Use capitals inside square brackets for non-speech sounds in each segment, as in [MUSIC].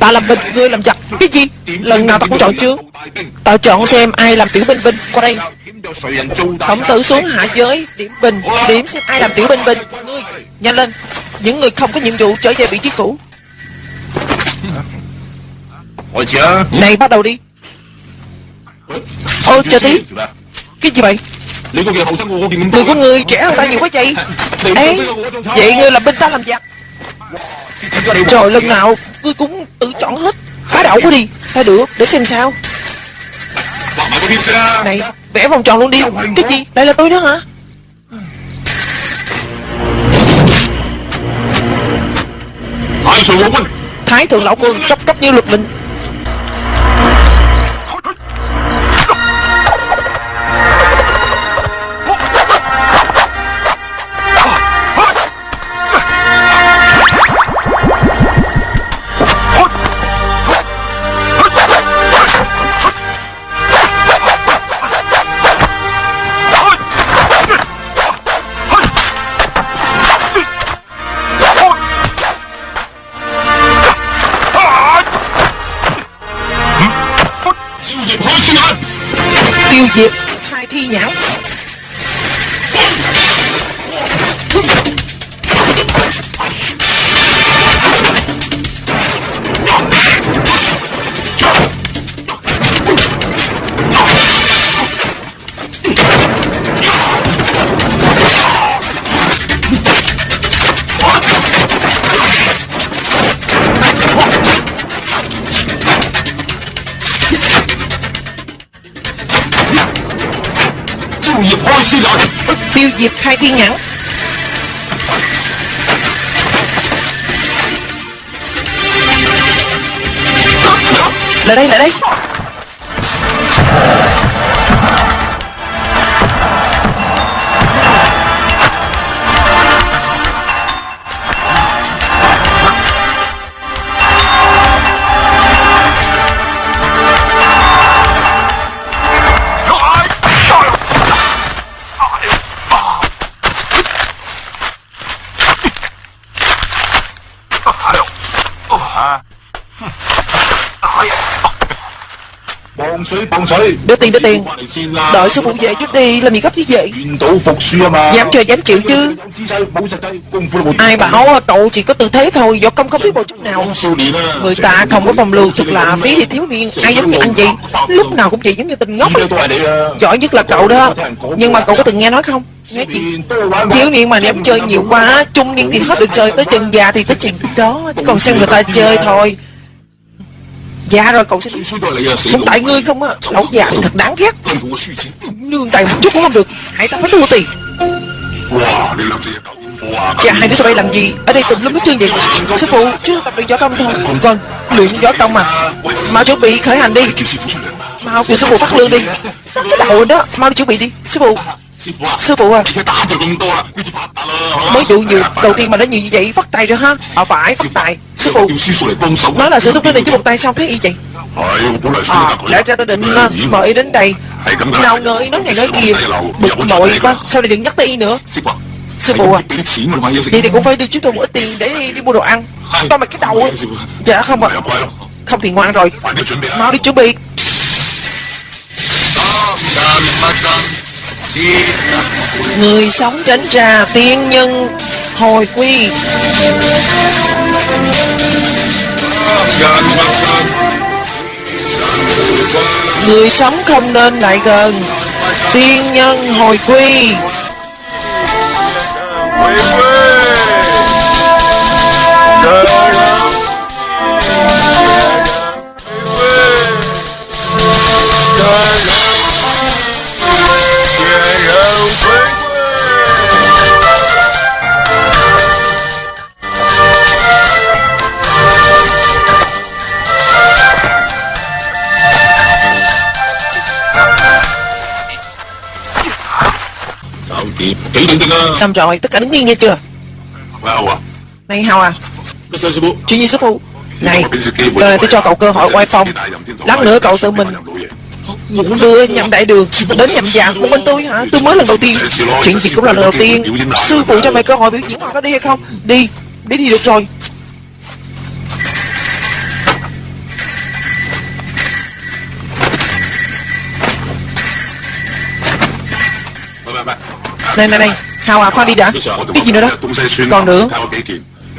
Ta làm binh, ngươi làm giặc. Cái gì? Lần nào ta cũng chọn chưa? Ta chọn xem ai làm tiểu binh binh Qua đây. Khổng tử xuống hạ giới Điểm bình Điểm xem ai làm tiểu binh binh Ngươi. Nhanh lên. Những người không có nhiệm vụ trở về vị trí cũ. Này bắt đầu đi. Ô chờ tí. Cái gì vậy? Người của người trẻ hơn ta nhiều quá vậy Ê Vậy ngươi làm binh ta làm giặc. Trời lần nào Ngươi cũng tự chọn hết Phá đảo quá đi. Ta được để xem sao. Này, vẽ vòng tròn luôn đi. Cái gì? Đây là tôi đó hả? Thái thượng lão quân, cấp cấp như luật mình. Tiêu diệt khai thiên nhãn. Lại đây lại đây. Đưa tiền đưa tiền. Đợi sư phụ về trước đi Làm gì gấp như vậy? Dám chơi dám chịu chứ. Ai bảo cậu chỉ có tư thế thôi Võ công không biết bộ chút nào. Người ta không có phòng lưu Thực là phí thì thiếu niên Ai giống như anh vậy Lúc nào cũng chỉ giống như tình ngốc. Giỏi nhất là cậu đó. Nhưng mà cậu có từng nghe nói không? Nghe chuyện thiếu niên mà em chơi nhiều quá Trung niên thì hết được chơi Tới chân già thì tới chuyện đó. Chứ còn xem người ta chơi thôi. Dạ rồi cậu sẽ không tại ngươi không á. Lão già thật đáng ghét. Nương tay một chút cũng không được. Hãy ta phải thua tiền. Chà dạ, hai đứa sao bay làm gì? Ở đây tùm lum hết trơn vậy. Sư phụ chứ tập luyện võ công thôi. Vâng luyện võ công mà. Mau chuẩn bị khởi hành đi. Mau kêu sư phụ phát lương đi. Cái đầu đó. Mau đi chuẩn bị đi. Sư phụ. Sư phụ à Mới à. dụ nhiều đầu tiên mà nó nhiều như vậy Phát tài rồi ha. À phải phát tài. Sư phụ Nó là sự thúc đến đây chứ một tay sao thế y vậy? À lẽ ra tôi định à, mời y đến đây. Nào ngờ y nói này nói kia. Bực mội quá. Sao lại đừng nhắc tới y nữa? Sư phụ à. à. Vậy thì cũng phải đi chúng tôi một ít tiền để đi, mua đồ ăn. Tôi mà cái đầu ấy. Dạ không ạ. À. Không? Thì ngoan rồi. Mau đi chuẩn bị. Người sống tránh ra tiên nhân, hồi quy Người sống không nên lại gần, Tiên nhân hồi quy. Xong rồi, tất cả đứng yên nghe chưa? Này Hào à. Chuyện gì Sư Phụ? Này, đời ờ, tôi cho cậu cơ hội quay phòng Lát nữa cậu tự mình đưa nhậm đại đường đến nhậm dạng của bên tôi hả? Tôi mới lần đầu tiên. Chuyện gì cũng là lần đầu tiên. sư phụ cho mày cơ hội biểu diễn họ có đi hay không? Đi đi thì được rồi. Này này này Hào à? Khoan đi đã. Cái gì nữa đó? Còn nữa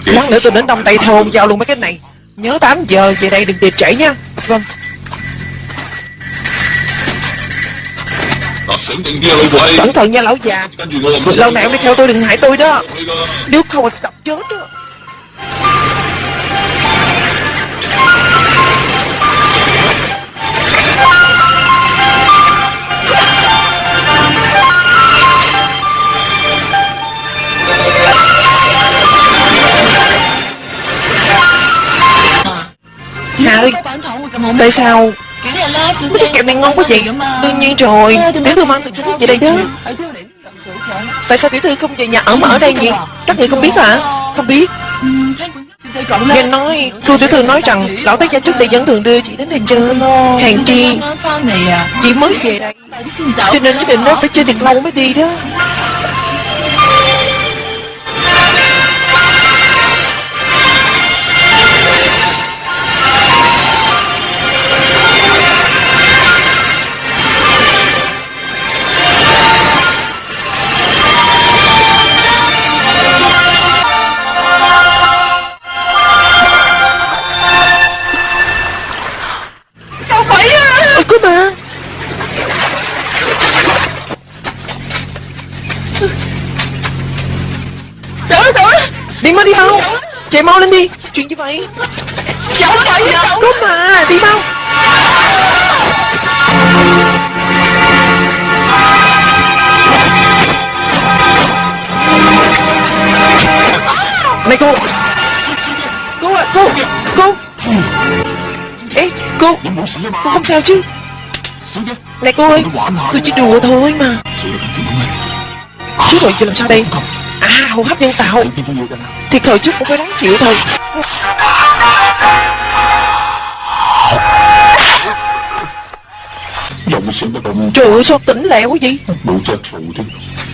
Lát nữa tôi đến Đông Tây Thôn giao luôn mấy cái này. Nhớ 8 giờ về đây đừng kịp trễ nha. Vâng. Cẩn thận nha, lão già. Lâu này ông đi theo tôi đừng hại tôi đó. Nếu không thì đập chết đó. Hà ơi Tại sao? Cái kẹo này ngon quá vậy Đương nhiên rồi. Tiểu thư mang từ Trung Quốc về đây đó Tại sao tiểu thư không về nhà ở mà ở đây nhỉ? Các người không biết hả? Không biết. Nghe nói Cô tiểu thư nói rằng Lão tác gia trước đây vẫn thường đưa chị đến đây chơi. Hàng chi Chị mới về đây. Cho nên nhất định nó phải chơi thật lâu mới đi đó. Chạy mau lên đi. Chuyện gì vậy. Trời ơi Có mà Đi mau Này cô. Cô à cô. Cô. Ê cô. Cô không sao chứ? Này cô ơi. Tôi chỉ đùa thôi mà. Chú rồi giờ làm sao đây À hô hấp nhân tạo. Thì thời chút cũng phải đáng chịu thôi. Trời ơi sao tỉnh lẹo quá vậy?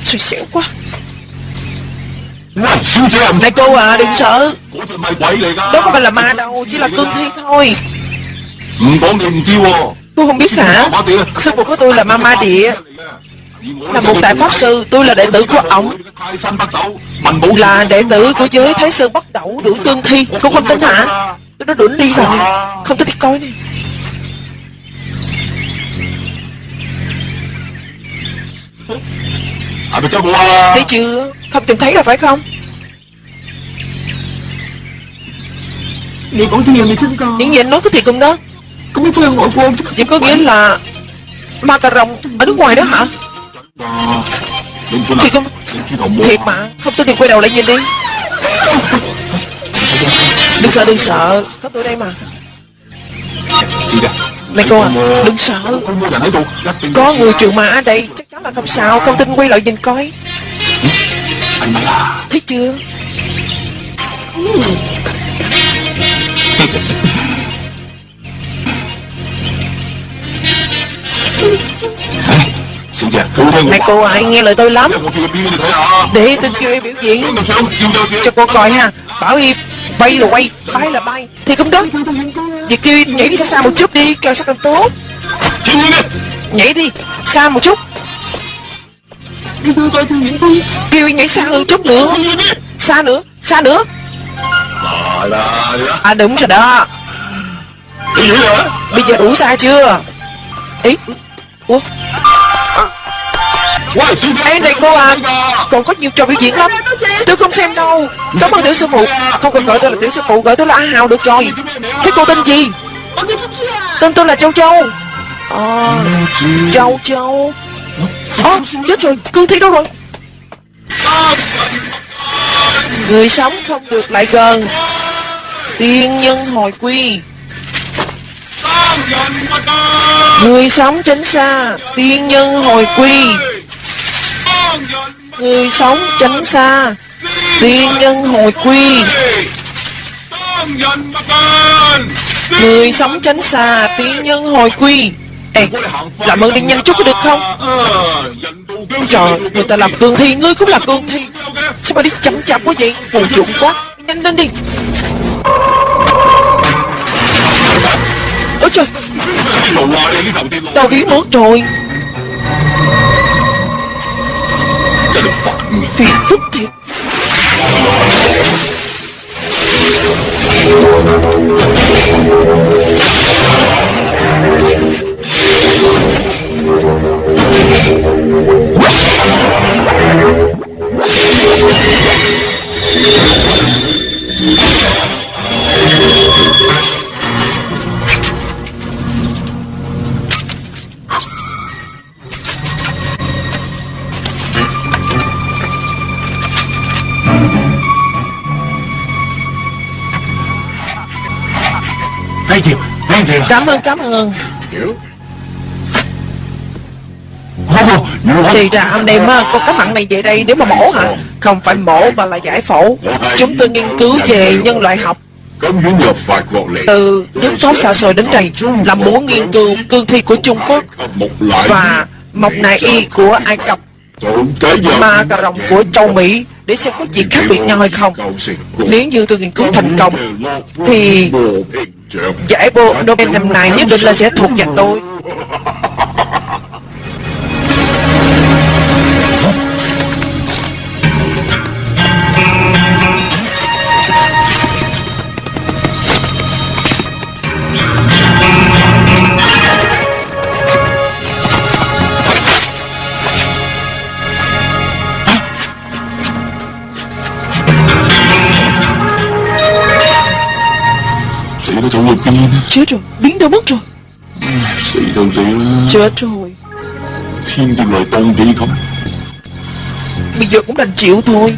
Xui xẻo quá. Này cô à đừng sợ. Đó không phải là ma đâu Chỉ là cương thi thôi. Cô không biết hả? Sư phụ của tôi là ma ma địa là một đại pháp sư Tôi là đệ tử của ông. Là đệ tử của giới Thái Sơn Bắc Đẩu Đuổi tương thi Cô không tính hả Tôi đã đuổi đi rồi. Không thích đi coi nè. Thấy chưa? Không tìm thấy rồi phải không? Những gì anh nói có thiệt không đó? Cũng chưa ngồi luôn. Vậy có nghĩa là ma cà rồng ở nước ngoài đó hả? Thiệt không Thiệt mà. Không tin thì quay đầu lại nhìn đi? Đừng sợ đừng sợ. Có tôi đây mà. Này cô à Đừng sợ. Có người trường ma ở đây Chắc chắn là không sao. Không tin quay lại nhìn coi. Thấy chưa Này cô à nghe lời tôi lắm. Để tôi kêu em biểu diễn. Cho cô coi ha. Bảo y bay là quay Bay là bay. Thì không đó Vậy kêu nhảy đi xa xa một chút đi Càng sao càng tốt. Nhảy đi Xa một chút. Kêu nhảy xa hơn chút nữa. Xa nữa Xa nữa. À đúng rồi đó. Bây giờ đủ xa chưa? Ý Ủa Ê này cô à Còn có nhiều trò biểu diễn lắm. Tôi không xem đâu. Cảm ơn tiểu sư phụ. Không cần gọi tôi là tiểu sư phụ Gọi tôi là A Hào được rồi. Thế cô tên gì? Tên tôi là Châu Châu. Ờ Châu Châu. Ơ chết rồi Cương thi đâu rồi? Người sống không được lại gần. Tiên nhân hồi quy. Người sống tránh xa Tiên nhân hồi quy Người sống tránh xa Tuy nhân hồi quy. Người sống tránh xa Tuy nhân hồi quy. Ê, làm ơn đi nhanh chút có được không? Trời, người ta làm cương thi, ngươi cũng là cương thi. Sao mà đi chậm chạp quá vậy? Phù chuộng quá, nhanh lên đi. Ôi trời. Đau biến mất rồi. Phiền phức thiệt Thank Cảm ơn, cảm ơn. Thì ra anh em có cái mặn này về đây để mà mổ hả? Không phải mổ mà là giải phẫu. Chúng tôi nghiên cứu về nhân loại học. Từ nước tốt xa xôi đến đây là muốn nghiên cứu cương thi của Trung Quốc và mộc nại y của Ai Cập. ma cà rồng của châu Mỹ để xem có gì khác biệt nhau hay không. Nếu như tôi nghiên cứu thành công thì giải vô Nobel năm nay nhất định là sẽ thuộc về tôi. có chỗ vực kinh Chết rồi, biến đâu mất rồi? Sĩ thật sự Chết rồi. Thiên từ loài tôn đi không? Bây giờ cũng đành chịu thôi.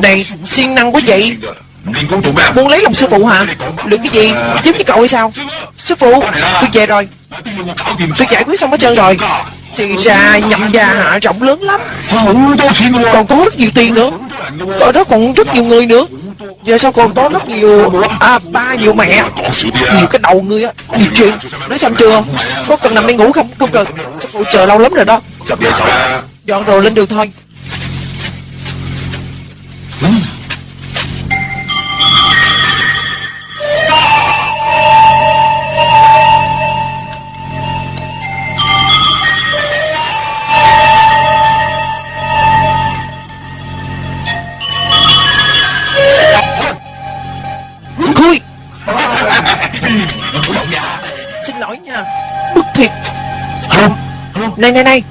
Đây, siêng năng quá vậy. Muốn lấy lòng sư phụ hả? Được cái gì? Chiếm với cậu hay sao? Sư phụ. Tôi về rồi. Tôi giải quyết xong hết trơn rồi. Thì ra nhậm già hạ rộng lớn lắm. Còn có rất nhiều tiền nữa. Ở đó còn rất nhiều người nữa. Giờ sao còn có rất nhiều À ba nhiều mẹ. Nhiều cái đầu người á. Nhiều chuyện. Nói xong chưa? Có cần nằm đây ngủ không? Không cần. Sư phụ chờ lâu lắm rồi đó. Dọn đồ lên đường thôi. Này này này.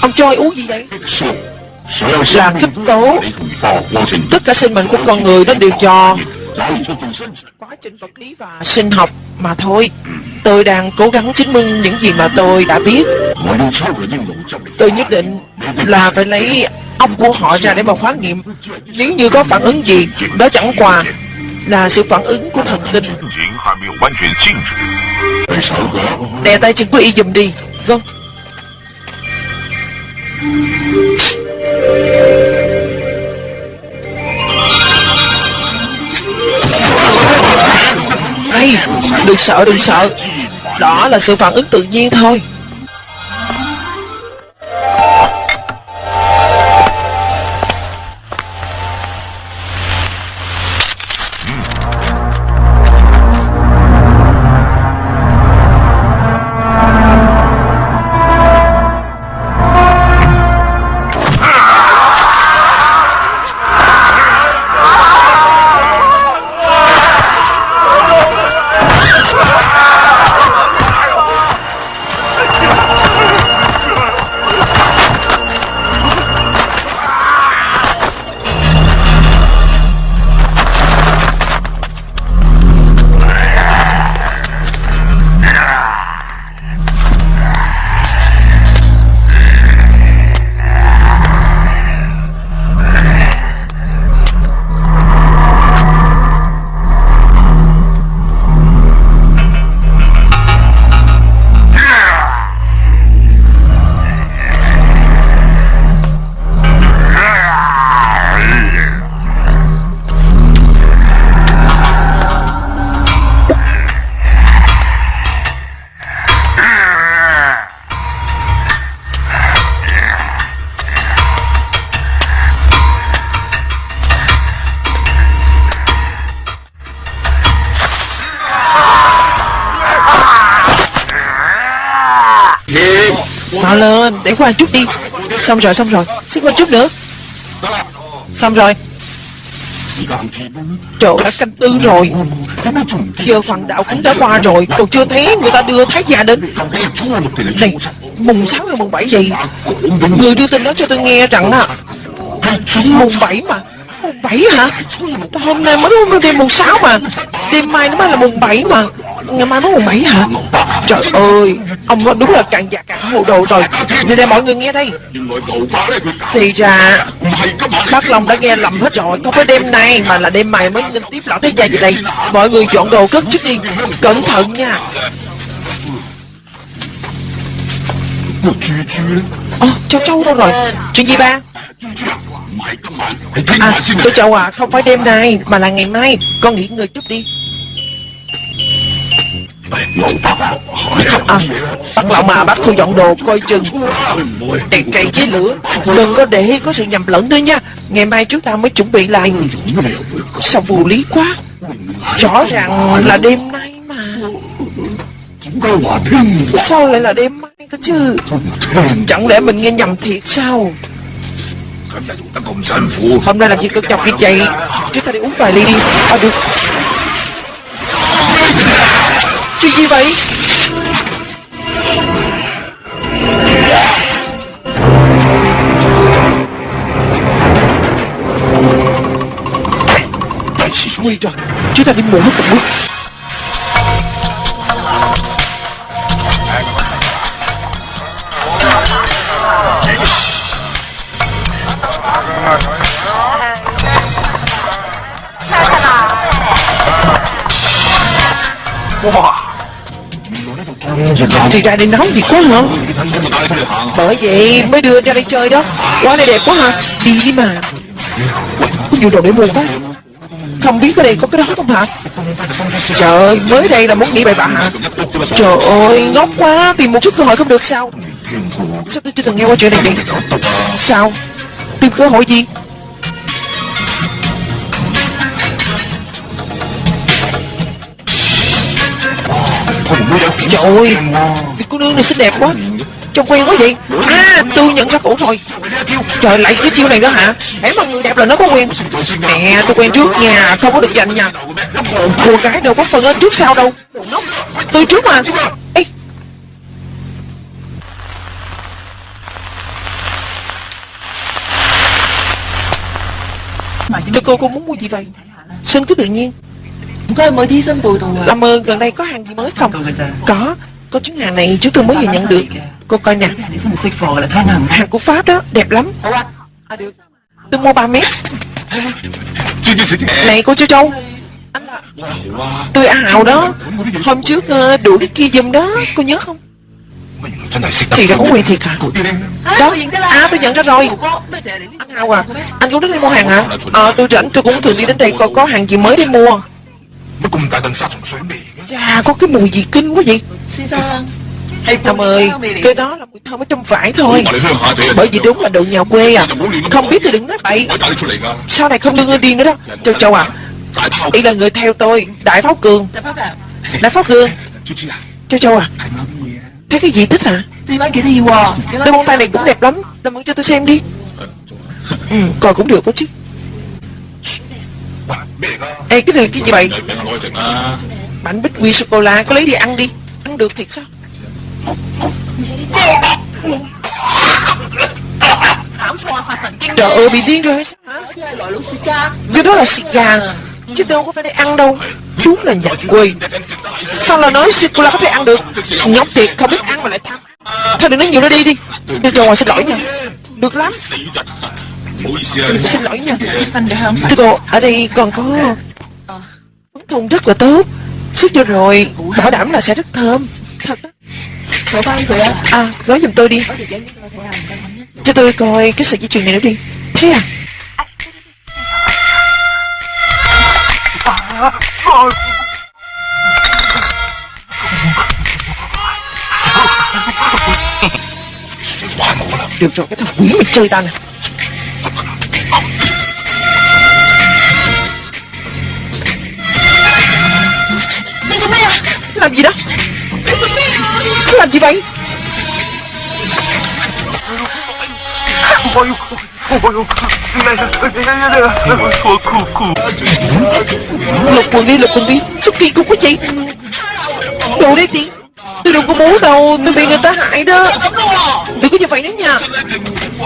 Ông chơi uống gì vậy? Là thích tố. Tất cả sinh mệnh của con người nó đều cho Quá trình vật lý và sinh học mà thôi. Tôi đang cố gắng chứng minh những gì mà tôi đã biết. Tôi nhất định là phải lấy ông của họ ra để mà khóa nghiệm Nếu như có phản ứng gì, đó chẳng qua là sự phản ứng của thần kinh. Đè tay chân của y dùm đi. Vâng. Hay, đừng sợ đừng sợ. Đó là sự phản ứng tự nhiên thôi. Lên, qua chút đi. Xong rồi, xong rồi. Xin qua chút nữa. Xong rồi. Trời đã canh tư rồi. Giờ hoàng đạo cũng đã qua rồi. Còn chưa thấy người ta đưa thái gia đến. Này Mùng 6 hay mùng 7 gì Người đưa tin đó cho tôi nghe rằng à Mùng 7 mà. Mùng 7 hả? Hôm nay mới hôm đêm mùng 6 mà. Đêm mai nó mới là mùng 7 mà. Ngày mai mới mùng 7 hả? Trời ơi, Ông nói đúng là càng già càng hồ đồ rồi. Nên đây mọi người nghe đây. Thì ra, Bác Long đã nghe lầm hết rồi. Không phải đêm nay mà là đêm mai mới nên tiếp lão thế gia gì đây. Mọi người dọn đồ cất trước đi. Cẩn thận nha. Ồ cháu cháu đâu rồi? Chuyện gì ba? À cháu cháu à Không phải đêm nay mà là ngày mai. Con nghỉ ngơi chút đi. Ờ, à, bác lão mà bác thu dọn đồ coi chừng. Đèn cây với lửa Đừng có để có sự nhầm lẫn nữa nha. Ngày mai chúng ta mới chuẩn bị lại. Sao vô lý quá? Rõ ràng là đêm nay mà. Sao lại là đêm mai cơ chứ? Chẳng lẽ mình nghe nhầm thiệt sao? Hôm nay làm gì cực nhọc như vậy Chúng ta đi uống vài ly đi. À được. Chuyện gì vậy Nguy rồi Chúng ta đi muộn mất một bước thì ra đây nóng thì quá hả? Bởi vậy mới đưa ra đây chơi đó. Quá này đẹp quá hả? Đi đi mà. Có nhiều đồ để mua quá. Không biết ở đây có cái đó không hả? Trời ơi, mới đây là muốn nghĩ bậy bạ hả? Trời ơi, ngốc quá. Tìm một chút cơ hội không được sao? Sao tôi chưa từng nghe qua chuyện này vậy? Sao? Tìm cơ hội gì? Trời ơi Vị cô nương này xinh đẹp quá. Trông quen quá vậy. À tôi nhận ra cổ rồi. Trời lại cái chiêu này nữa hả? Hãy mà người đẹp là nó có quen. Nè tôi quen trước nha Không có được giành nha. Cô gái đâu có phần ở trước sau đâu. Tôi trước mà. Ê. Thưa cô cô muốn mua gì vậy? Xin cứ tự nhiên chúng tôi mới thí sinh bồi thường làm ơn gần đây có hàng gì mới không? Có có trứng hàng này chúng tôi mới vừa nhận được. Cô coi nè. Hàng của pháp đó đẹp lắm. À, tôi mua 3 mét. Này cô châu châu. Anh là tôi hào đó. Hôm trước ờ, đuổi cái kia giùm đó. Cô nhớ không? Chị đã có quyền thiệt hả? Đó. À tôi nhận ra rồi. Anh Hào à Anh cũng đến đây mua hàng hả? À? à, tôi rảnh tôi cũng thường đi đến đây coi có hàng gì mới để mua. Nó cùng tại tầng sát trong suối mì Chà có cái mùi gì kinh quá vậy? Xin sao hay Thầm ơi, cái đó là mùi thơm ở trong vải thôi. Bởi vì đúng là đồ nhà quê à. Không biết thì đừng nói bậy. Sau này không đưa ơi điên nữa đó. Châu Châu à Ý là người theo tôi Đại Pháo Cường. Đại Pháo Cường. Châu Châu à. Thấy cái gì thích hả? Đôi bông tay này cũng đẹp lắm. Làm ơn cho tôi xem đi. Ừ, coi cũng được đó chứ. Ê cái này cái gì vậy Bánh bích quy sô-cô-la Có lấy đi ăn đi Ăn được thiệt sao Trời ơi bị điên rồi hay sao hả Cái đó là Sika Chứ đâu có phải để ăn đâu Chú là nhặt quỳ Sao là nói sô có thể ăn được Nhóc thiệt không biết ăn mà lại tham Thôi đừng nói nhiều nữa đi đi đi Được ngoài xin lỗi nha Được lắm mình xin lỗi nha. Thưa cô, ở đây còn có Món thùng rất là tốt. Suốt vô rồi, bảo đảm là sẽ rất thơm. Thật đó. À, gói giùm tôi đi. Cho tôi coi cái sợi dây chuyền này nữa đi. Thế à? Được rồi, cái thằng quỷ mày chơi ta nè. Làm gì đó? Anh Làm gì vậy? Lục quần đi, lục quần đi. Sao kỳ cục quá chị Đồ đấy đi Tôi đâu có muốn đâu Tôi bị người ta hại đó. Đừng có như vậy nữa nha.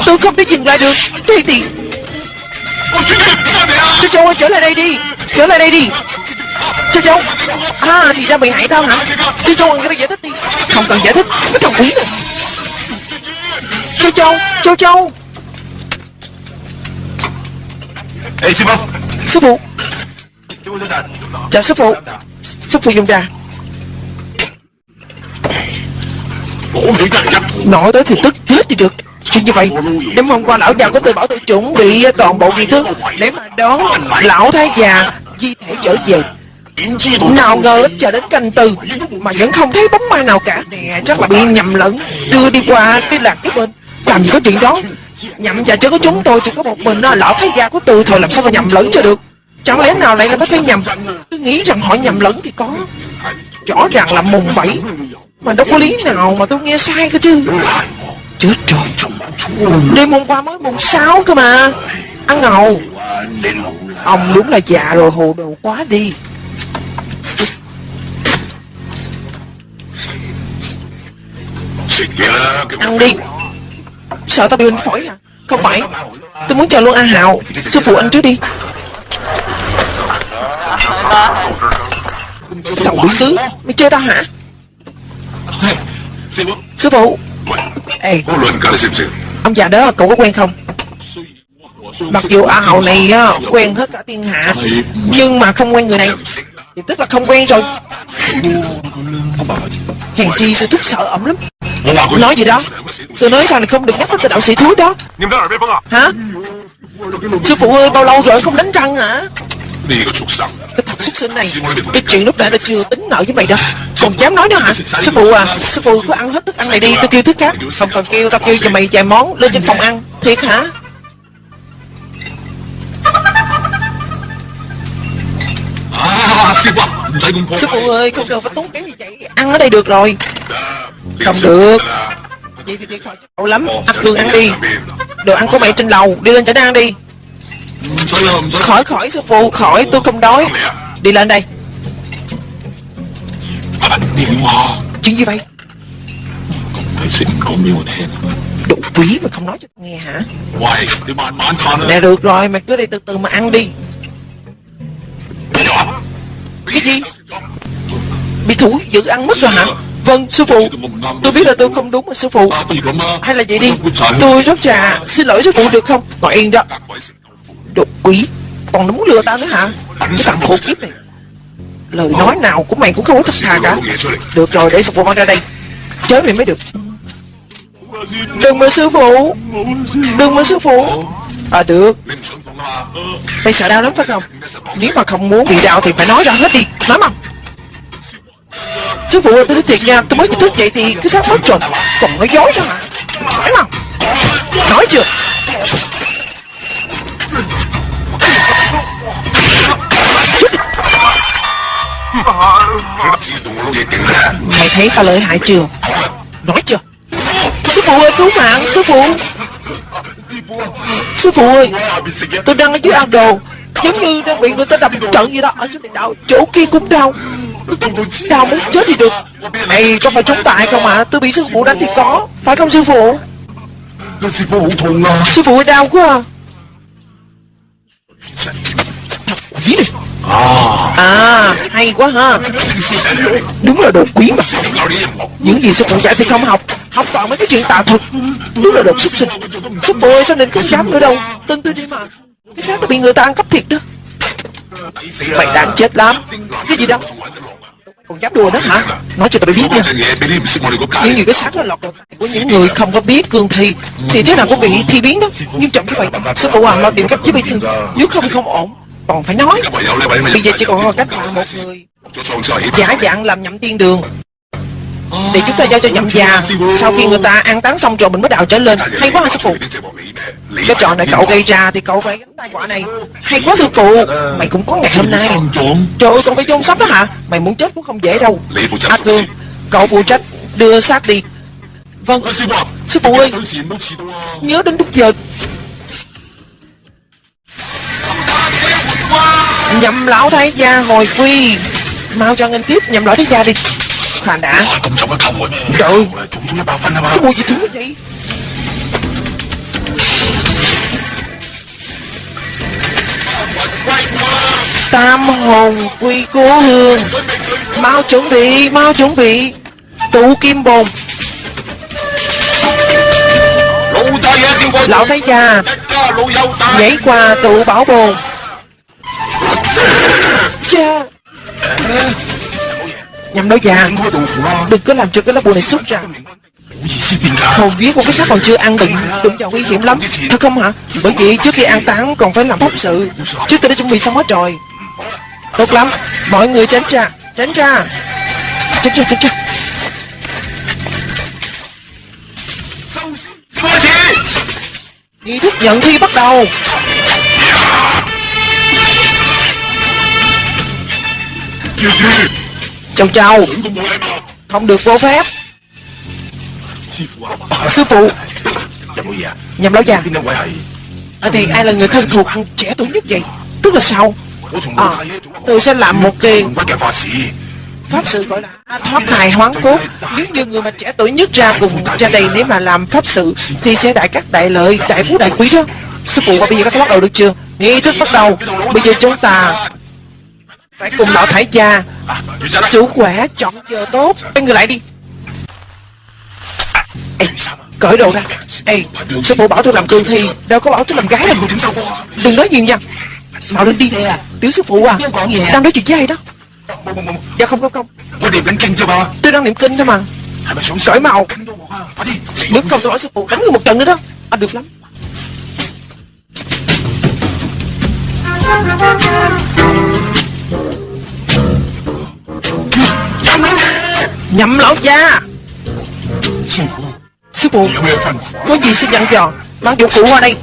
Tôi không thể dừng lại được. Đây thì Châu Châu ơi trở lại đây đi. Trở lại đây đi. Châu Châu À thì ra bị hại tao hả? Châu Châu người ta giải thích đi. Không cần giải thích. Cái thằng quỷ này. Châu Châu Châu Châu. Ê sư phụ. Sư phụ. Chào dạ, sư phụ. Sư phụ dùng trà Nói tới thì tức chết đi được. Chuyện như vậy Đêm hôm qua lão già có từ bảo tôi chuẩn bị toàn bộ nghi thức Để mà đón lão thái già Di thể trở về. Nào ngờ ít chờ đến canh tư Mà vẫn không thấy bóng ma nào cả. Nè chắc là bị nhầm lẫn. Đưa đi qua cái lạc cái bên. Làm gì có chuyện đó. Nhầm và chỉ có chúng tôi chỉ có một mình Lão thái gia của tôi thôi làm sao mà nhầm lẫn cho được? Chẳng lẽ nào lại là có thấy nhầm? Tôi nghĩ rằng họ nhầm lẫn thì có. Rõ ràng là mùng bảy. Mà đâu có lý nào mà tôi nghe sai cơ chứ. Chết rồi. Đêm hôm qua mới mùng 6 cơ mà. Ăn ngầu Ông đúng là già rồi hồ đồ quá đi Ăn đi. Sợ tao bị bệnh phổi à? Không phải. Tôi muốn chờ luôn A Hào Sư phụ anh trước đi. Thằng quỷ xứ, Mày chơi tao hả? Sư phụ. Ê. Ông già đó cậu có quen không? Mặc dù A Hào này quen hết cả thiên hạ Nhưng mà không quen người này. Thì tức là không quen rồi. Hèn chi sư thúc sợ ẩm lắm. Nói gì đó? Tôi nói rằng là không được nhắc tới tên đạo sĩ thúi đó. Hả? Sư phụ ơi bao lâu rồi không đánh răng hả? Cái thằng xuất sinh này Cái chuyện lúc nãy tôi chưa tính nợ với mày đâu. Còn dám nói nữa hả? Sư phụ à Sư phụ cứ ăn hết thức ăn này đi Tôi kêu thức khác. Không cần kêu Tao kêu cho mày vài món Lên trên phòng ăn. Thiệt hả? Sư phụ ơi, không cần phải tốn kém gì vậy? Ăn ở đây được rồi. Không được. Cậu lắm, ăn thường ăn đi. Đồ ăn của mày trên lầu, đi lên chả ăn đi. Khỏi khỏi sư phụ, khỏi tôi không đói. Đi lên đây. Chuyện gì vậy? Đủ quý mà không nói cho tôi nghe hả? Nè được rồi, mày cứ đi từ từ mà ăn đi. Cái gì? Bị thủ dữ ăn mất rồi hả? Vâng, sư phụ. Tôi biết là tôi không đúng, sư phụ. Hay là vậy đi. Tôi rất trà Xin lỗi sư phụ được không? Ngồi yên đó. Đồ quỷ Còn muốn lừa ta nữa hả? Cái thằng khổ kiếp này. Lời nói nào của mày cũng không có thật thà cả. Được rồi, để sư phụ mang ra đây. Chớ mày mới được. Đừng mà sư phụ. Đừng mà sư phụ. À được. Mày sợ đau lắm phải không? Nếu mà không muốn bị đau thì phải nói ra hết đi. Nói mà. Sư phụ ơi tôi nói thiệt nha, Tôi mới thức dậy thì cứ sát mất rồi. Còn nói dối đó hả? Nói mà Nói chưa? Mày thấy tao lợi hại chưa? Nói chưa? Sư phụ ơi, cứu mạng, Sư phụ. Sư phụ ơi, Tôi đang ở dưới ăn đồ Giống như đang bị người ta đập trận gì đó. Ở dưới này đau Chỗ kia cũng đau. Tao muốn chết thì được. Này có phải chống tại không ạ à? Tôi bị sư phụ đánh thì có. Phải không sư phụ? Sư phụ à. đau quá à. Quỷ này. À. à. Hay quá ha. Đúng là đồ quý mà. Những gì sư phụ dạy thì không học. Học toàn mấy cái chuyện tà thuật. Đúng là đồ xúc sinh. Sư phụ ơi sao nên không dám nữa đâu. Tin tôi đi mà. Cái xác nó bị người ta ăn cắp thiệt đó. Mày đang chết lắm. Cái gì đâu còn dám đùa đó hả? Nói cho tao biết nha. Những gì cái xác đó là của những người không có biết cương thi Thì thế nào cũng bị thi biến đó. Nghiêm trọng như vậy. Sư phụ hoàng lo tìm cách chứ bị thương Nếu không không ổn. Còn phải nói. Bây giờ chỉ còn cách là một người. Giả dạng làm nhậm tiên đường để chúng ta giao cho nhậm già. Sau khi người ta ăn táng xong rồi mình mới đào trở lên. Hay quá hả sư phụ. Cái trò này cậu gây ra thì cậu phải gánh tai quả này. Hay quá sư phụ. Mày cũng có ngày hôm nay. Trời ơi con phải chôn sắp đó hả? Mày muốn chết cũng không dễ đâu. A à, cương cậu phụ trách đưa xác đi. Vâng. Sư phụ ơi nhớ đến đúng giờ. Nhậm lão thái gia hồi quy. Mau cho anh tiếp nhậm lão thái gia đi mà đã. Trời Cái mùi gì thứ vậy Tam hồn quy cố hương. Mau chuẩn bị, mau chuẩn bị. Tụ kim bồn. Lão Thái Gia Nhảy qua tụ bảo bồn. Cha nhằm đối già Đừng có làm cho cái lá bùa này sút ra. Hồn viết một cái xác còn chưa ăn định, Đừng vào nguy hiểm lắm. Thật không hả? Bởi vì trước khi ăn tán còn phải làm phóng sự. Trước tôi đã chuẩn bị xong hết rồi. Tốt lắm. Mọi người tránh ra. Tránh ra. Tránh ra tránh ra. Nghi thức nhận thi bắt đầu. GG Châu Châu. Không được vô phép. Sư phụ. Nhầm lão già à, Thì ai là người thân thuộc trẻ tuổi nhất vậy? Tức là sao? À, Tôi sẽ làm một kỳ. Pháp sự gọi là thoát thai hoán cốt. Nếu như người mà trẻ tuổi nhất ra cùng ra đây Nếu mà làm pháp sự Thì sẽ đại các đại lợi, đại phú đại quý đó. Sư phụ và bây giờ các bắt đầu được chưa? Nghi thức bắt đầu. Bây giờ chúng ta phải cùng lão thải cha, Sứ khỏe, chọn giờ tốt. Quay người lại đi. Ê, cởi đồ ra. Ê, sư phụ bảo tôi làm cương thi. Đâu có bảo tôi làm gái đâu. Đừng nói nhiều nha. Màu lên đi. Tiểu sư phụ à. Đang nói chuyện với ai đó? Dạ không không không. Tôi đang niệm kinh thôi mà. Cởi màu. Nếu không tôi nói sư phụ đánh người một trận nữa đó. À được lắm. Nhậm lão gia. Sư phụ Có gì xin dặn dò? Mang dụng cụ qua đây.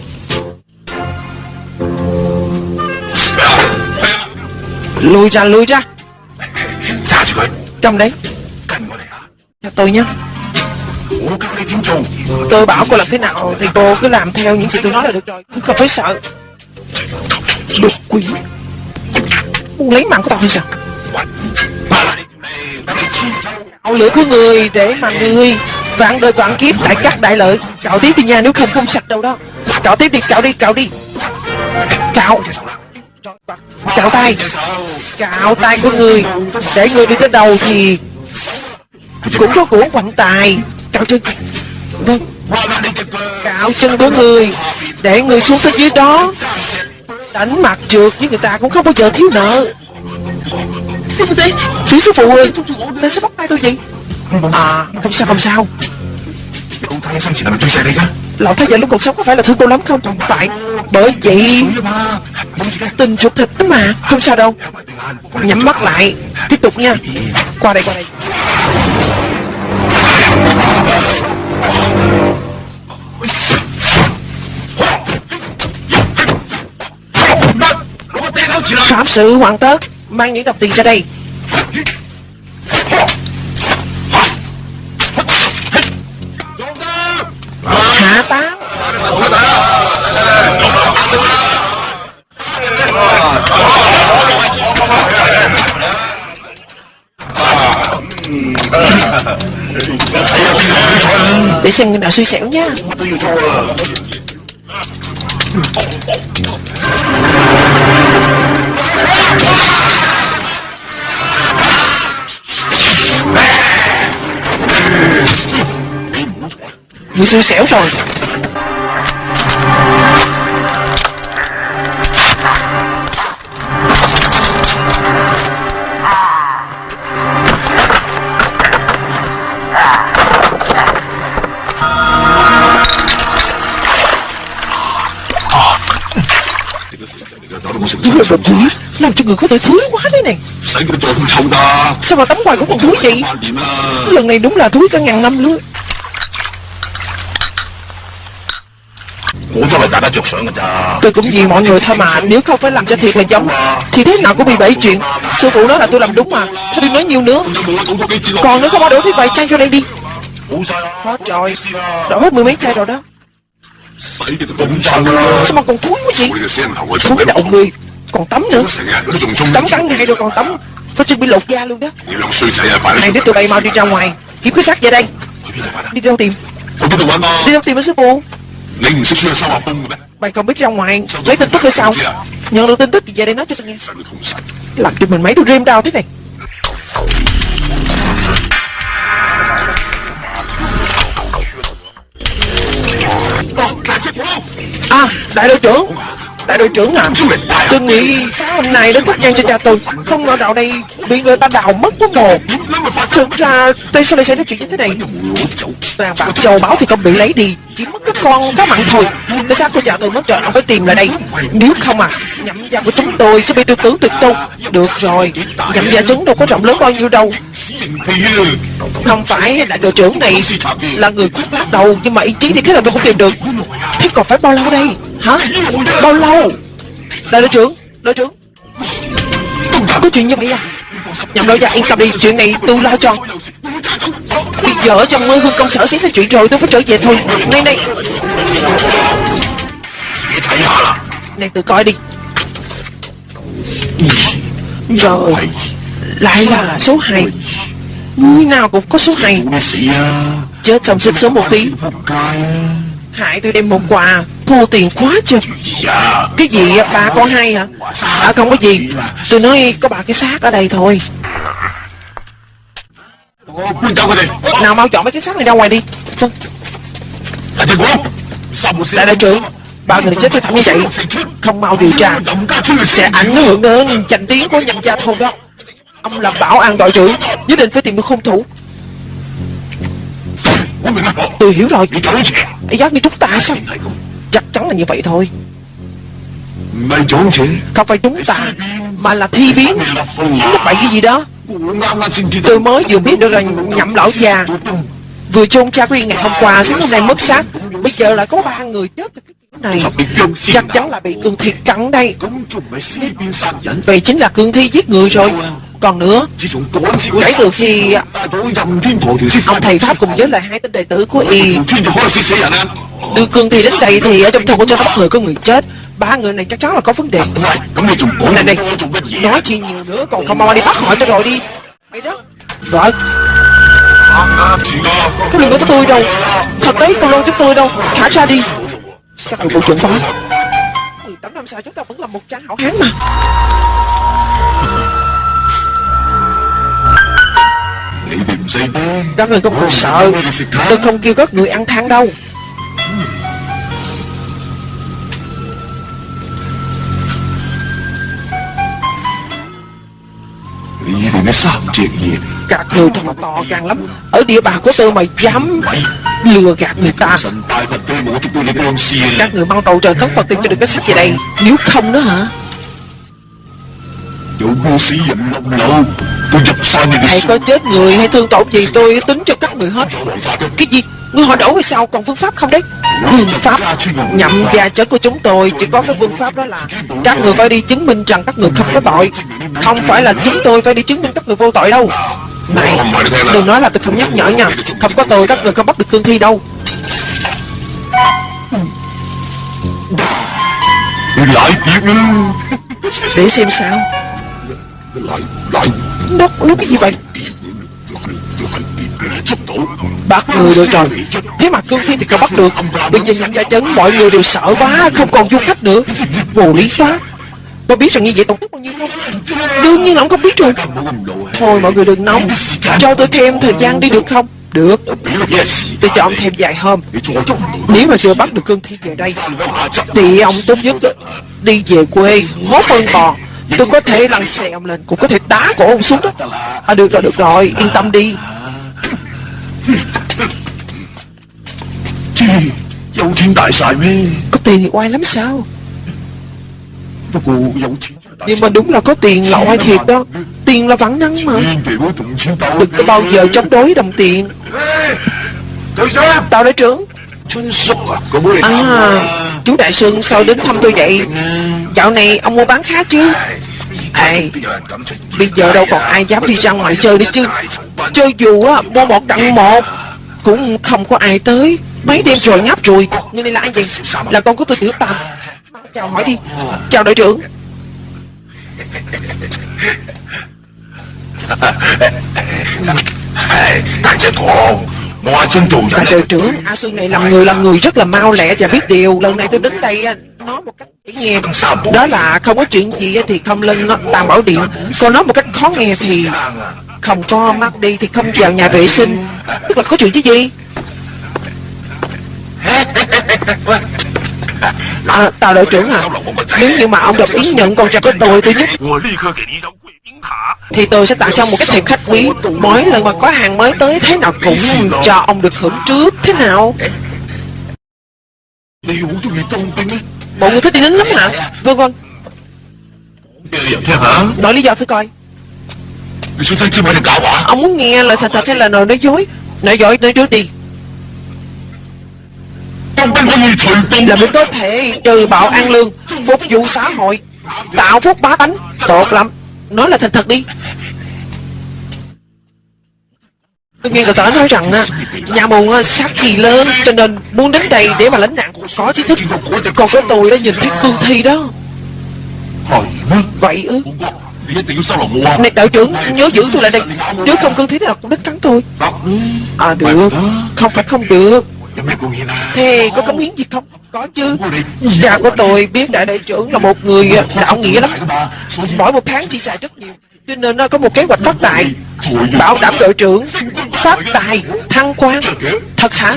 Lùi ra lùi ra. Trong đấy. Cho tôi nhé. Tôi bảo cô làm thế nào Thì cô cứ làm theo những gì tôi nói là được rồi. Không cần phải sợ. Đột quỷ muốn lấy mạng của tao hay sao? Cạo lửa của người để mà người vạn đời vạn kiếp đại cắt đại lợi. Cạo tiếp đi nha nếu không không sạch đâu đó. Cạo tiếp đi cạo đi cạo đi. Cạo. Cạo tay. Cạo tay của người. Để người đi tới đầu thì Cũng có của quạnh tài. Cạo chân. Vâng. Cạo chân của người. Để người xuống tới dưới đó đánh mặt trượt với người ta cũng không bao giờ thiếu nợ. Tiểu sư phụ ơi. Tại sao bắt tay tôi vậy. À không sao không sao. Lão thái giả lúc còn sống có phải là thương cô lắm không? Phải. Bởi vậy Tình ruột thịt đó mà Không sao đâu. Nhắm mắt lại. Tiếp tục nha. Qua đây qua đây. Pháp sư hoàng tớ Mang những đồng tiền ra đây Hạ tán. Để xem người nào suy xẻo nha Người xui xẻo rồi Đúng đồ thúi Làm cho người có thể thúi quá đấy nè Sao mà tắm hoài cũng còn thúi vậy? Lần này đúng là thúi cả ngàn năm luôn Tôi cũng vì mọi người thôi mà Nếu không phải làm cho thiệt là giống. Thì thế nào cũng bị bẫy chuyện. Sư phụ nói là tôi làm đúng mà Thôi đừng nói nhiều nữa. Còn nữa không có đổ thì vài chai cho đây đi. Hết rồi. Đổ hết mười mấy chai rồi đó. Sao mà còn thúi quá vậy Thúi đậu người Còn tắm nữa. Tắm cắn ngay rồi còn tắm. Có chuẩn bị lột da luôn đó. Này để tụi bay mau đi ra ngoài. Kiếm cái xác về đây. Đi đâu tìm? Đi đâu tìm ở sư phụ Mày không biết ra ngoài. Lấy tin tức hay sao Nhận được tin tức thì về đây nói cho tao nghe. Làm cho mình mấy tôi rêm đau thế này. À đại đội trưởng. Đại đội trưởng à Tôi nghĩ sáng hôm nay đến thắp nhang cho cha tôi. Không ngờ dạo đây bị người ta đào mất quá mồ Thực ra tại sao lại xảy ra chuyện như thế này. Vàng bạc châu báu thì không bị lấy đi chỉ mất cái con cá mặn thôi. Cái xác của cha tôi mất rồi ông phải tìm lại đây? Nếu không à Nhậm gia của chúng tôi sẽ bị tư tưởng tuyệt tôn. Được rồi Nhậm gia chúng đâu có rộng lớn bao nhiêu đâu. Không phải là đội trưởng này Là người khoác lác đầu Nhưng mà ý chí thì thế nào tôi cũng tìm được. Thế còn phải bao lâu đây? Hả? Bao lâu? Đại đội trưởng Đội trưởng. Có chuyện như vậy à? Nhậm đội gia yên tâm đi, Chuyện này tôi lo cho. Vợ trong mơ hương công sở xét là chuyện rồi Tôi phải trở về thôi. Này này. Này tự coi đi. Rồi. Lại là số 2 người nào cũng có số 2 Chết xong xích số một tí. Hại tôi đem một quà. Thua tiền quá chưa? Cái gì bà con hay hả? À, Không có gì. Tôi nói có bà cái xác ở đây thôi. Nào mau chọn mấy cái xác này ra ngoài đi. Đại đại trưởng ba người chết tôi thảm như vậy Không mau điều tra Sẽ ảnh hưởng đến danh tiếng của nhân gia thôn đó. Ông làm bảo an đội trưởng Nhất định phải tìm được hung thủ. Tôi hiểu rồi. Ấy giác đi trúng ta sao? Chắc chắn là như vậy thôi. Không phải chúng ta Mà là thi biến. Nó bậy cái gì đó. Tôi mới vừa biết được rằng nhậm lão già Vừa chôn cha Quyên ngày hôm qua, Sáng hôm nay mất xác. Bây giờ lại có ba người chết này. Chắc chắn là bị cương thi cắn đây. Vậy chính là cương thi giết người rồi. Còn nữa. Kể từ khi Ông thầy Pháp cùng với lại hai tên đệ tử của Y. Đưa cương thi đến đây thì ở trong thôn của cho bắt người có người chết. Ba người này chắc chắn là có vấn đề. Này này, nói chi nhiều nữa còn không mau đi bắt họ cho rồi đi. Mày đó. Rồi. Cái đừng có tôi đâu? Thật đấy, cậu lôi chúng tôi đâu. Thả ra đi. Các người bộ trưởng quá. 18 năm sau chúng ta vẫn là một trang hảo hán mà. Các người không cần sợ. Tôi không kêu các người ăn than đâu. Các người thật là to gan lắm. Ở địa bàn của tôi mà dám lừa gạt người ta. Các người mang tàu trời khóc phật tim cho được cái sách gì đây. Nếu không nữa hả? Vụ vua sĩ dịnh long lâu Tôi nhập sao này Thầy có chết người hay thương tổn gì tôi tính cho các người hết. Cái gì? Ngươi hỏi đổ hay sao? Còn phương pháp không đấy? Phương pháp Nhậm gia chết của chúng tôi Chỉ có cái phương pháp đó là Các người phải đi chứng minh rằng các người không có tội. Không phải là chúng tôi phải đi chứng minh các người vô tội đâu. Này Đừng nói là tôi không nhắc nhở nha. Không có tôi các người không bắt được cương thi đâu. Lại tiếp nữa Để xem sao. Đất nước cái gì vậy? Bắt người được rồi Thế mà cương thi thì còn bắt được. Bây giờ nhận ra chấn, mọi người đều sợ quá, Không còn du khách nữa. Vô lý quá. Tôi biết rằng như vậy tổn thất bao nhiêu không? Đương nhiên là ông không biết rồi. Thôi mọi người đừng nóng. Cho tôi thêm thời gian đi được không? Được. Tôi cho ông thêm vài hôm. Nếu mà chưa bắt được cương thi về đây, Thì ông tốt nhất đi về quê Hốt phân còn Tôi có thể lăn xèm lên Cũng có thể đá cổ ông xuống đó. À được rồi được rồi yên tâm đi. Có tiền thì oai lắm sao? Nhưng mà đúng là có tiền là oai thiệt đó. Tiền là vắng năng mà. Đừng có bao giờ chống đối đồng tiền. Tao đã trưởng À Chú Đại Xuân sao đến thăm tôi vậy Dạo này ông mua bán khá chứ ai Bây giờ đâu còn ai dám đi ra ngoài chơi nữa chứ Chơi dù á Mua một đặng một Cũng không có ai tới Mấy đêm rồi ngáp rồi như này là ai vậy Là con của tôi tiểu tam Chào hỏi đi Chào đội trưởng Đại trưởng Đội à, trưởng, A Xuân này làm người làm người rất là mau lẹ và biết điều. Lần này tôi đứng đây à, nói một cách dễ nghe. Đó là không có chuyện gì thì không lên tàm bảo điện. Còn nói một cách khó nghe thì không có mắt đi thì không vào nhà vệ sinh. Tức là có chuyện chứ gì? [LAUGHS] À, Tào đội trưởng à Nếu như mà ông đồng ý nhận con trai của tôi tôi nhất thì tôi sẽ tạo cho một cái thiệp khách quý mỗi lần mà có hàng mới tới thế nào cũng cho ông được hưởng trước. Thế nào? Bộ người thích đi đến lắm hả? Vâng vâng. Nói lý do thử coi. Ông muốn nghe lời thật thật hay là lời nói dối? Nói dối nói dối đi. Là mình có thể trừ bạo an lương phục vụ xã hội tạo phúc bá tánh. Tốt lắm. Nói là thành thật đi. Tôi nghe người ta nói rằng Nhà mù sát khí lớn Cho nên muốn đến đây để mà lánh nạn cũng Có trí thức. Còn cái tôi đã nhìn thấy cương thi đó. Vậy ư? Này đạo trưởng nhớ giữ tôi lại đây. Nếu không cương thi thì là cũng đến cắn tôi. À được. Không phải không được. Thế có cống hiến gì không? Có chứ. Cha của tôi biết đại đại trưởng là một người đạo nghĩa lắm. Mỗi một tháng chi xài rất nhiều. Cho nên nó có một kế hoạch phát tài. Bảo đảm đội trưởng Phát tài Thăng quan. Thật hả?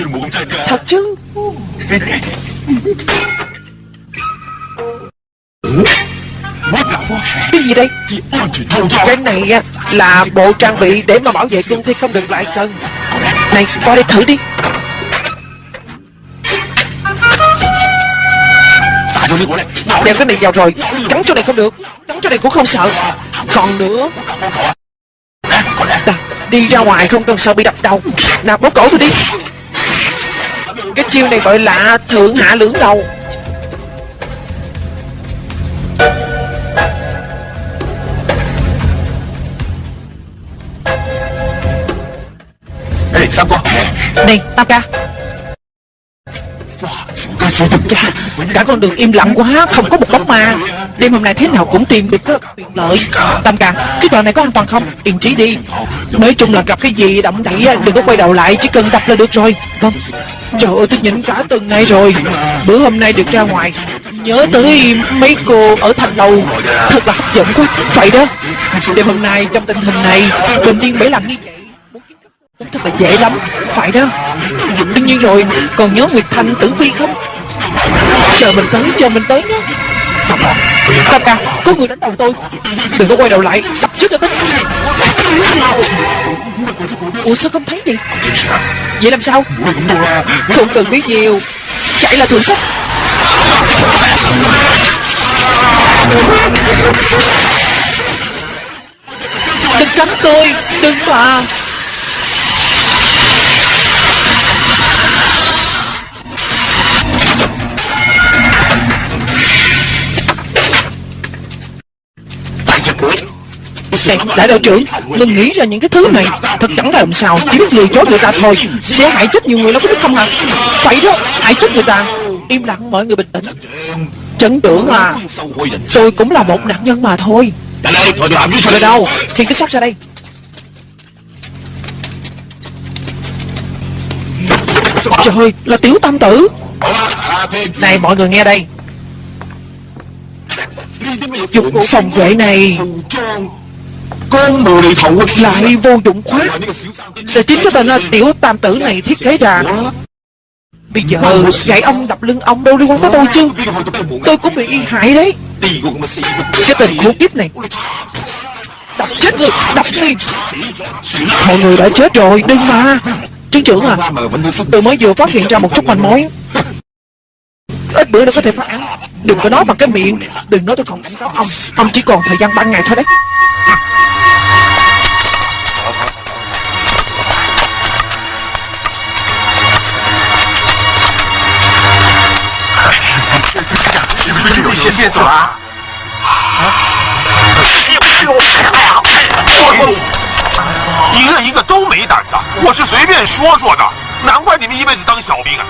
Thật chứ. Cái gì đây? Cái này là bộ trang bị để mà bảo vệ công ty không được lại cần Này, qua đây thử đi. Đều cái này vào rồi. Cắn chỗ này không được. Cắn chỗ này cũng không sợ. Còn nữa. Đà, Đi ra ngoài không cần sợ bị đập đầu. Nào bố cổ tôi đi. Cái chiêu này gọi là thượng hạ lưỡng đầu. Này, Tam ca. Ta sẽ thẩm tra Cả con đường im lặng quá, Không có một bóng ma. Đêm hôm nay thế nào cũng tìm được tiện lợi. Tâm trạng, Cái đoạn này có an toàn không? Yên trí đi. Nói chung là gặp cái gì động đậy Đừng có quay đầu lại, Chỉ cần đập là được rồi. Vâng. Trời ơi, tôi nhịn cả tuần ngày rồi. Bữa hôm nay được ra ngoài. Nhớ tới mấy cô ở thành đầu Thật là hấp dẫn quá. Vậy đó. Đêm hôm nay, trong tình hình này, Bình yên bảy lần như vậy Thật là dễ lắm. Phải đó. Đương nhiên rồi. Còn nhớ Nguyệt Thanh, tử vi không? Chờ mình tới, Chờ mình tới nhé. Sắp rồi. Tam ca, Có người đánh đầu tôi. Đừng có quay đầu lại. Đập trước cho tính Ủa, sao không thấy gì Vậy làm sao? Không cần biết nhiều. Chạy là thượng sách Đừng cắn tôi. Đừng mà. Này, đại đạo trưởng, đừng nghĩ ra những cái thứ này Thật chẳng là làm sao, chỉ biết lừa dối người ta thôi. Sẽ hại chết nhiều người đâu có biết không hả? Vậy đó, hại chết người ta. Im lặng mọi người bình tĩnh. Trấn trưởng à, tôi cũng là một nạn nhân mà thôi. Người đâu, thiên cái sắp ra đây. Trời ơi, là tiểu tam tử. Này mọi người nghe đây. Dụng cụ phòng vệ này con mù này thầu Lại vô dụng quá. Là chính cái tên tiểu tam tử này thiết kế ra. Bây giờ gãy ông đập lưng ông đâu liên quan tới tôi chứ? Tôi cũng bị y hại đấy. Cái tên khổ kiếp này. Đập chết người, đập đi. Mọi người đã chết rồi, đừng mà. Chứng trưởng à Tôi mới vừa phát hiện ra một chút manh mối. Ít bữa nữa có thể phát án. Đừng có nói bằng cái miệng. Đừng nói tôi còn cảnh cáo ông. Ông chỉ còn thời gian 3 ngày thôi đấy. 先别走啊！一个一个都没胆子，我是随便说说的。难怪你们一辈子当小兵啊！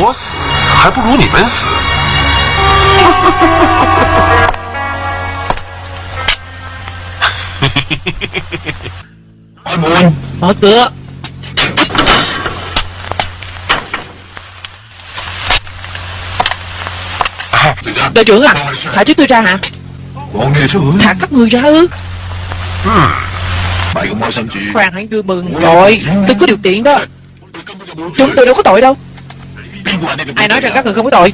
我死还不如你们死。Mở [LAUGHS] buồn Mở cửa. Đội trưởng à Thả chúng tôi ra hả? Thả các người ra ư? Khoan, hãy vui mừng Rồi, Tôi có điều kiện đó. Chúng tôi đâu có tội đâu. Ai nói rằng các người không có tội?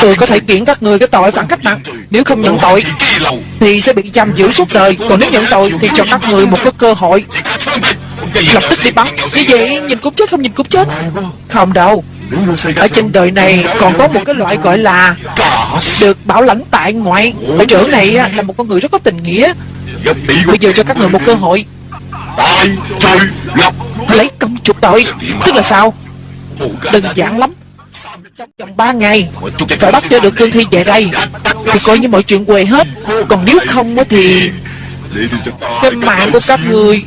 Tôi có thể kiện các người cái tội phản cách mạng. Nếu không nhận tội Thì sẽ bị giam giữ suốt đời. Còn nếu nhận tội thì cho các người một cái cơ hội. Lập tức đi bắn. Như vậy nhìn cũng chết không nhìn cũng chết? Không đâu. Ở trên đời này còn có một cái loại gọi là Được bảo lãnh tại ngoại. Đội trưởng này là một con người rất có tình nghĩa. Bây giờ cho các người một cơ hội. Lấy công chuộc tội. Tức là sao? Đơn giản lắm trong 3 ngày, phải bắt cho được cương thi về đây. Thì coi như mọi chuyện quề hết. Còn nếu không thì cái mạng của các người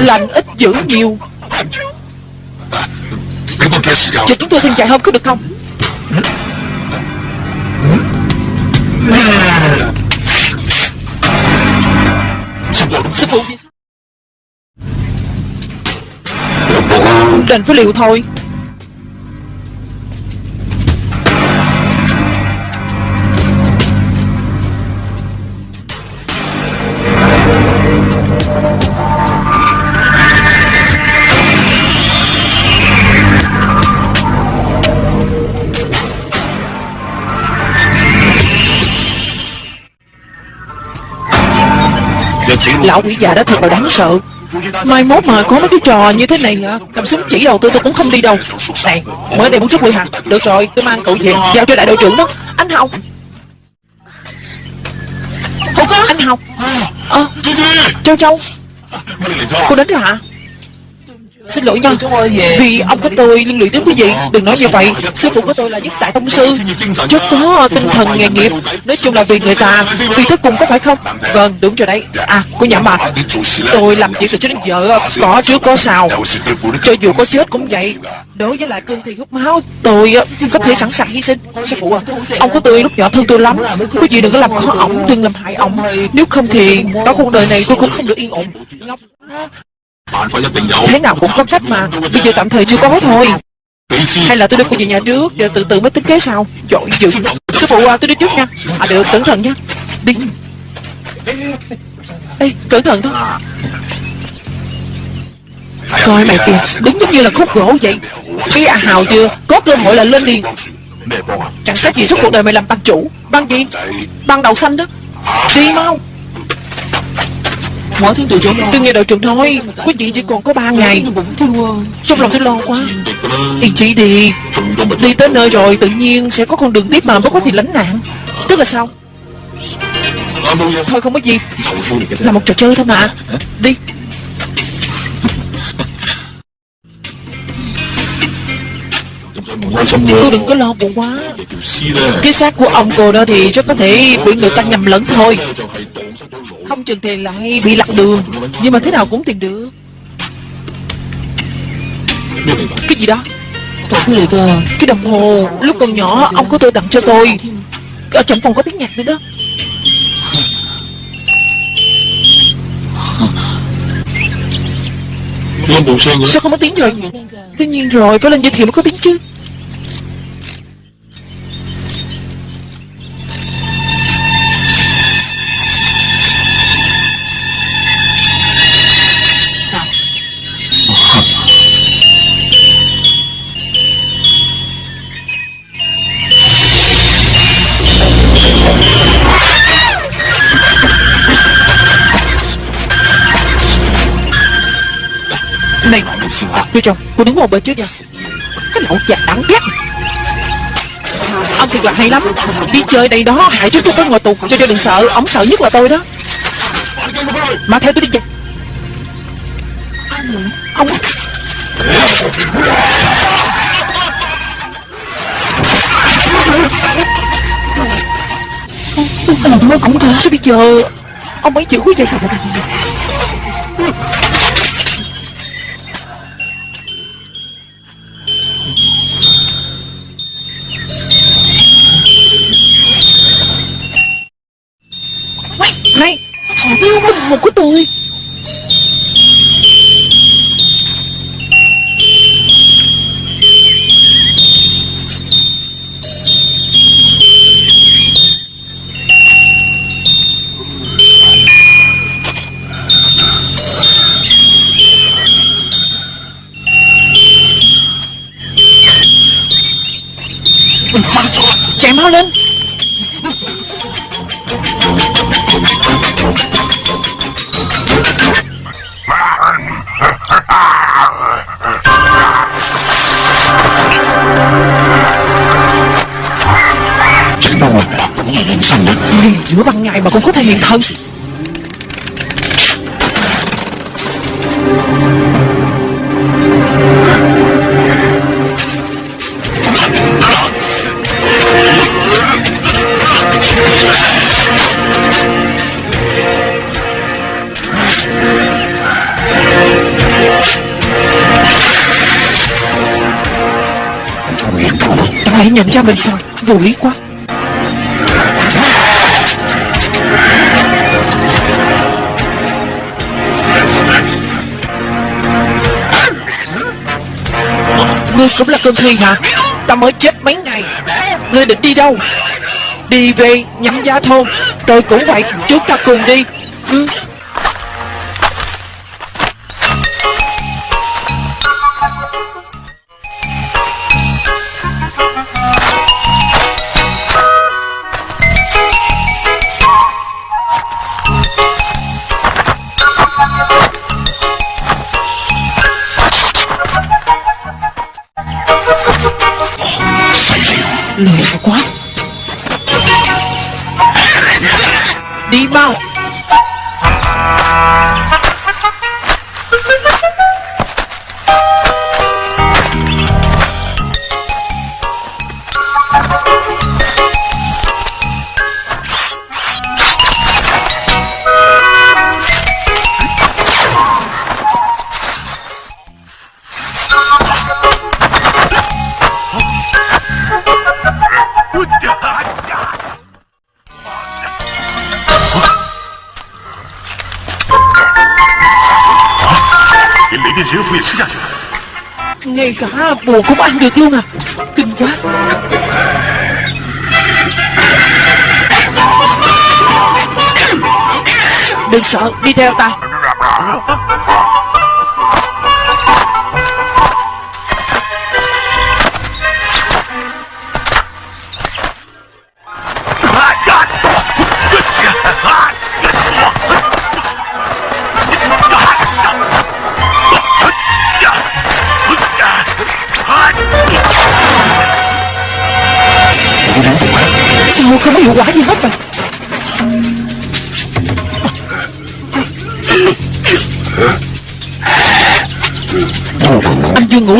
lành ít dữ nhiều. Cho chúng tôi thêm chạy hôm có được không? Sư phụ đành phải liều thôi. lão quỷ già đó thật là đáng sợ. Mai mốt mà có mấy cái trò như thế này hả? Cầm súng chỉ đầu tôi tôi cũng không đi đâu. Này mới đây muốn rút quỷ hả? Được rồi tôi mang cậu về Giao cho đại đội trưởng đó. Anh Học Không có anh Học ờ, à, Châu Châu. Cô đến rồi hả? Xin lỗi nha. Vì ông của tôi liên lụy đến quý vị Đừng nói như vậy. Sư phụ của tôi là nhất đại tông sư. Rất có tinh thần nghề nghiệp Nói chung là vì người ta Vì tới cùng có phải không? Vâng đúng rồi đấy. À cô nhảm mà Tôi làm chuyện từ trước đến giờ Có trước có sao. Cho dù có chết cũng vậy. Đối với lại cương thì hút máu Tôi có thể sẵn sàng hy sinh. Sư phụ à Ông của tôi lúc nhỏ thương tôi lắm. Quý vị đừng có làm khó ổng Đừng làm hại ổng. Nếu không thì Cả cuộc đời này tôi cũng không được yên ổn. Thế nào cũng có cách mà. Bây giờ tạm thời chưa có thôi. Hay là tôi đưa cô về nhà trước Rồi từ từ mới tính kế sau. Trời dữ. Sư phụ à, tôi đi trước nha. À được cẩn thận nha. Đi. Ê cẩn thận đó Coi mày kìa. Đúng giống như là khúc gỗ vậy. Khi à hào chưa? Có cơ hội là lên liền. Chẳng trách gì suốt cuộc đời mày làm băng chủ Băng gì? Băng đầu xanh đó. Đi mau. Tôi nghe đội trưởng nói Quý vị chỉ còn có ba ngày. Trong lòng tôi lo quá. Yên chị đi Đi tới nơi rồi tự nhiên sẽ có con đường tiếp mà bất có thì lánh nạn. Tức là sao? Thôi không có gì, Là một trò chơi thôi mà. Đi. tôi đừng có lo buồn quá. Cái xác của ông cô đó thì rất có thể bị người ta nhầm lẫn thôi. Không chừng thì lại bị lạc đường. Nhưng mà thế nào cũng tìm được. Cái gì đó? À. Cái đồng hồ Lúc còn nhỏ ông của tôi tặng cho tôi. Ở trong phòng có tiếng nhạc nữa đó. Sao không có tiếng rồi? Tuy nhiên rồi phải lên giới thiệu mới có tiếng chứ. Tôi chồng Cô đứng một bên trước nha. Cái lậu già đáng ghét. Ông thiệt là hay lắm. Đi chơi đây đó hại trước tôi phải ngồi tù Cho cho đừng sợ. Ông sợ nhất là tôi đó. Mà theo tôi đi chơi. Ông Làm ơn cũng Sao bây giờ? Ông ấy chịu quá vậy Yêu anh hồn của tôi. Chém máu lên. Sanh giữa ban ngày mà cũng có thể hiện thân. Trong Chẳng lẽ nhận ra mình sao Vô lý quá. Ngươi cũng là cơn thi hả? Ta mới chết mấy ngày. Ngươi định đi đâu? Đi về nhắm giá thôn. Tôi cũng vậy. Chúng ta cùng đi. Ừ. Đừng sợ,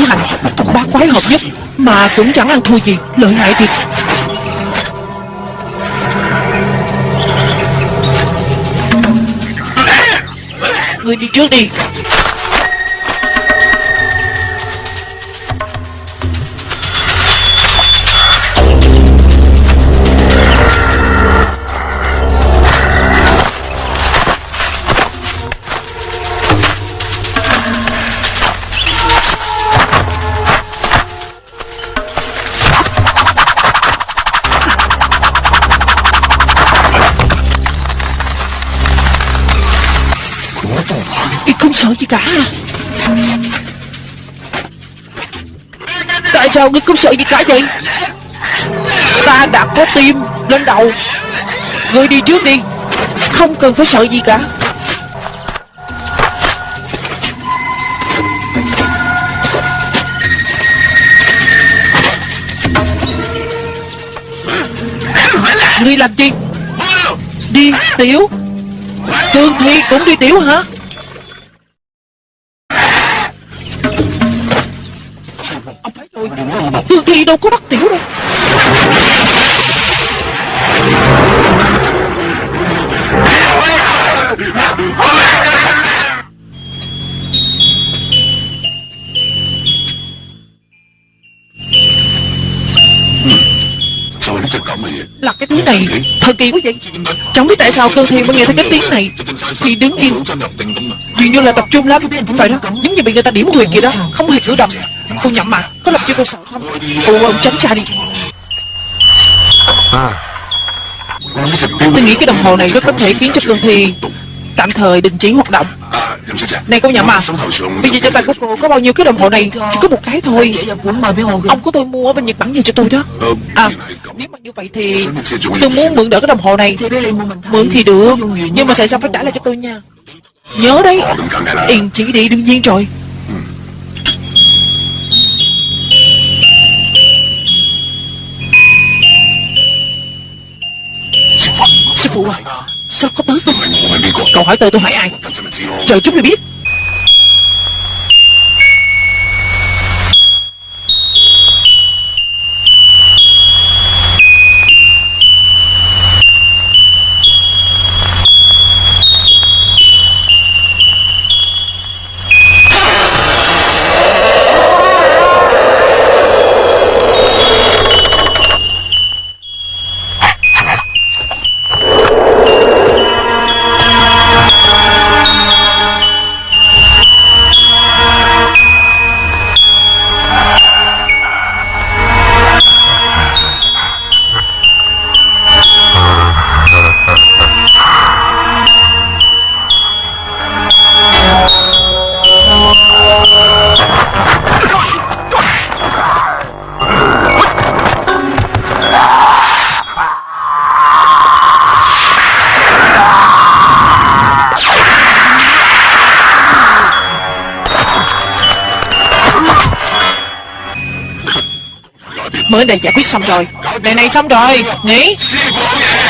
hành. Bá quái hợp nhất. Mà cũng chẳng ăn thua gì. Lợi hại thiệt. Người đi trước đi. Sao ngươi không sợ gì cả vậy? Ta đã có tim lên đầu. Ngươi đi trước đi. Không cần phải sợ gì cả. Ngươi làm gì? Đi, tiểu. Thương Thi cũng đi tiểu hả? đâu có bắt tiểu đâu. Là cái thứ này, thời kỳ quá vậy. Chẳng biết tại sao cơ thi mới nghe thấy cái tiếng này. Thì đứng yên. dường như là tập trung lắm. Phải đó giống như bị người ta điểm huyệt kìa đó, không hề cử động Cô nhậm mà Có làm cho tôi sợ không? Ồ ông tránh ra đi. À. Tôi nghĩ cái đồng hồ này rất có thể khiến cho cương thi Tạm thời đình chỉ hoạt động. Này cô nhậm à Bây giờ trên tay của cô có bao nhiêu cái đồng hồ này Chỉ có một cái thôi. Ông của tôi mua ở bên Nhật Bản về cho tôi đó. À nếu mà như vậy thì Tôi muốn mượn đỡ cái đồng hồ này. Mượn thì được Nhưng mà sẽ xong phải trả lại cho tôi nha. Nhớ đấy Yên chỉ đi đương nhiên rồi phụ à Sao có tới không Cậu hỏi tôi tôi hỏi ai? Chờ chút mới biết Giải quyết xong rồi. Này này xong rồi. Nghĩ,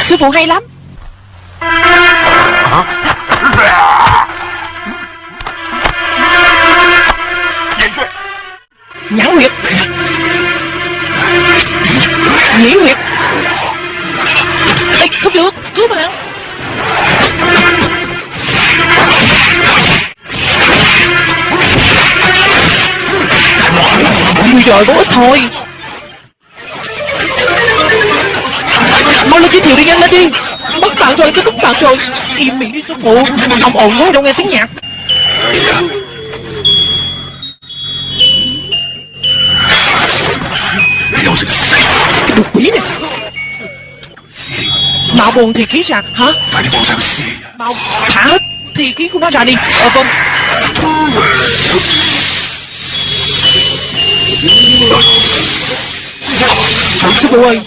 Sư phụ hay lắm. Im mình đi Ông ồn quá đâu nghe tiếng nhạc. Cái đồ quỷ này. Mạo buồn thì khí ra, Hả? Mạo thả hết thì khí của nó ra đi. Ờ vâng. Sư phụ ơi?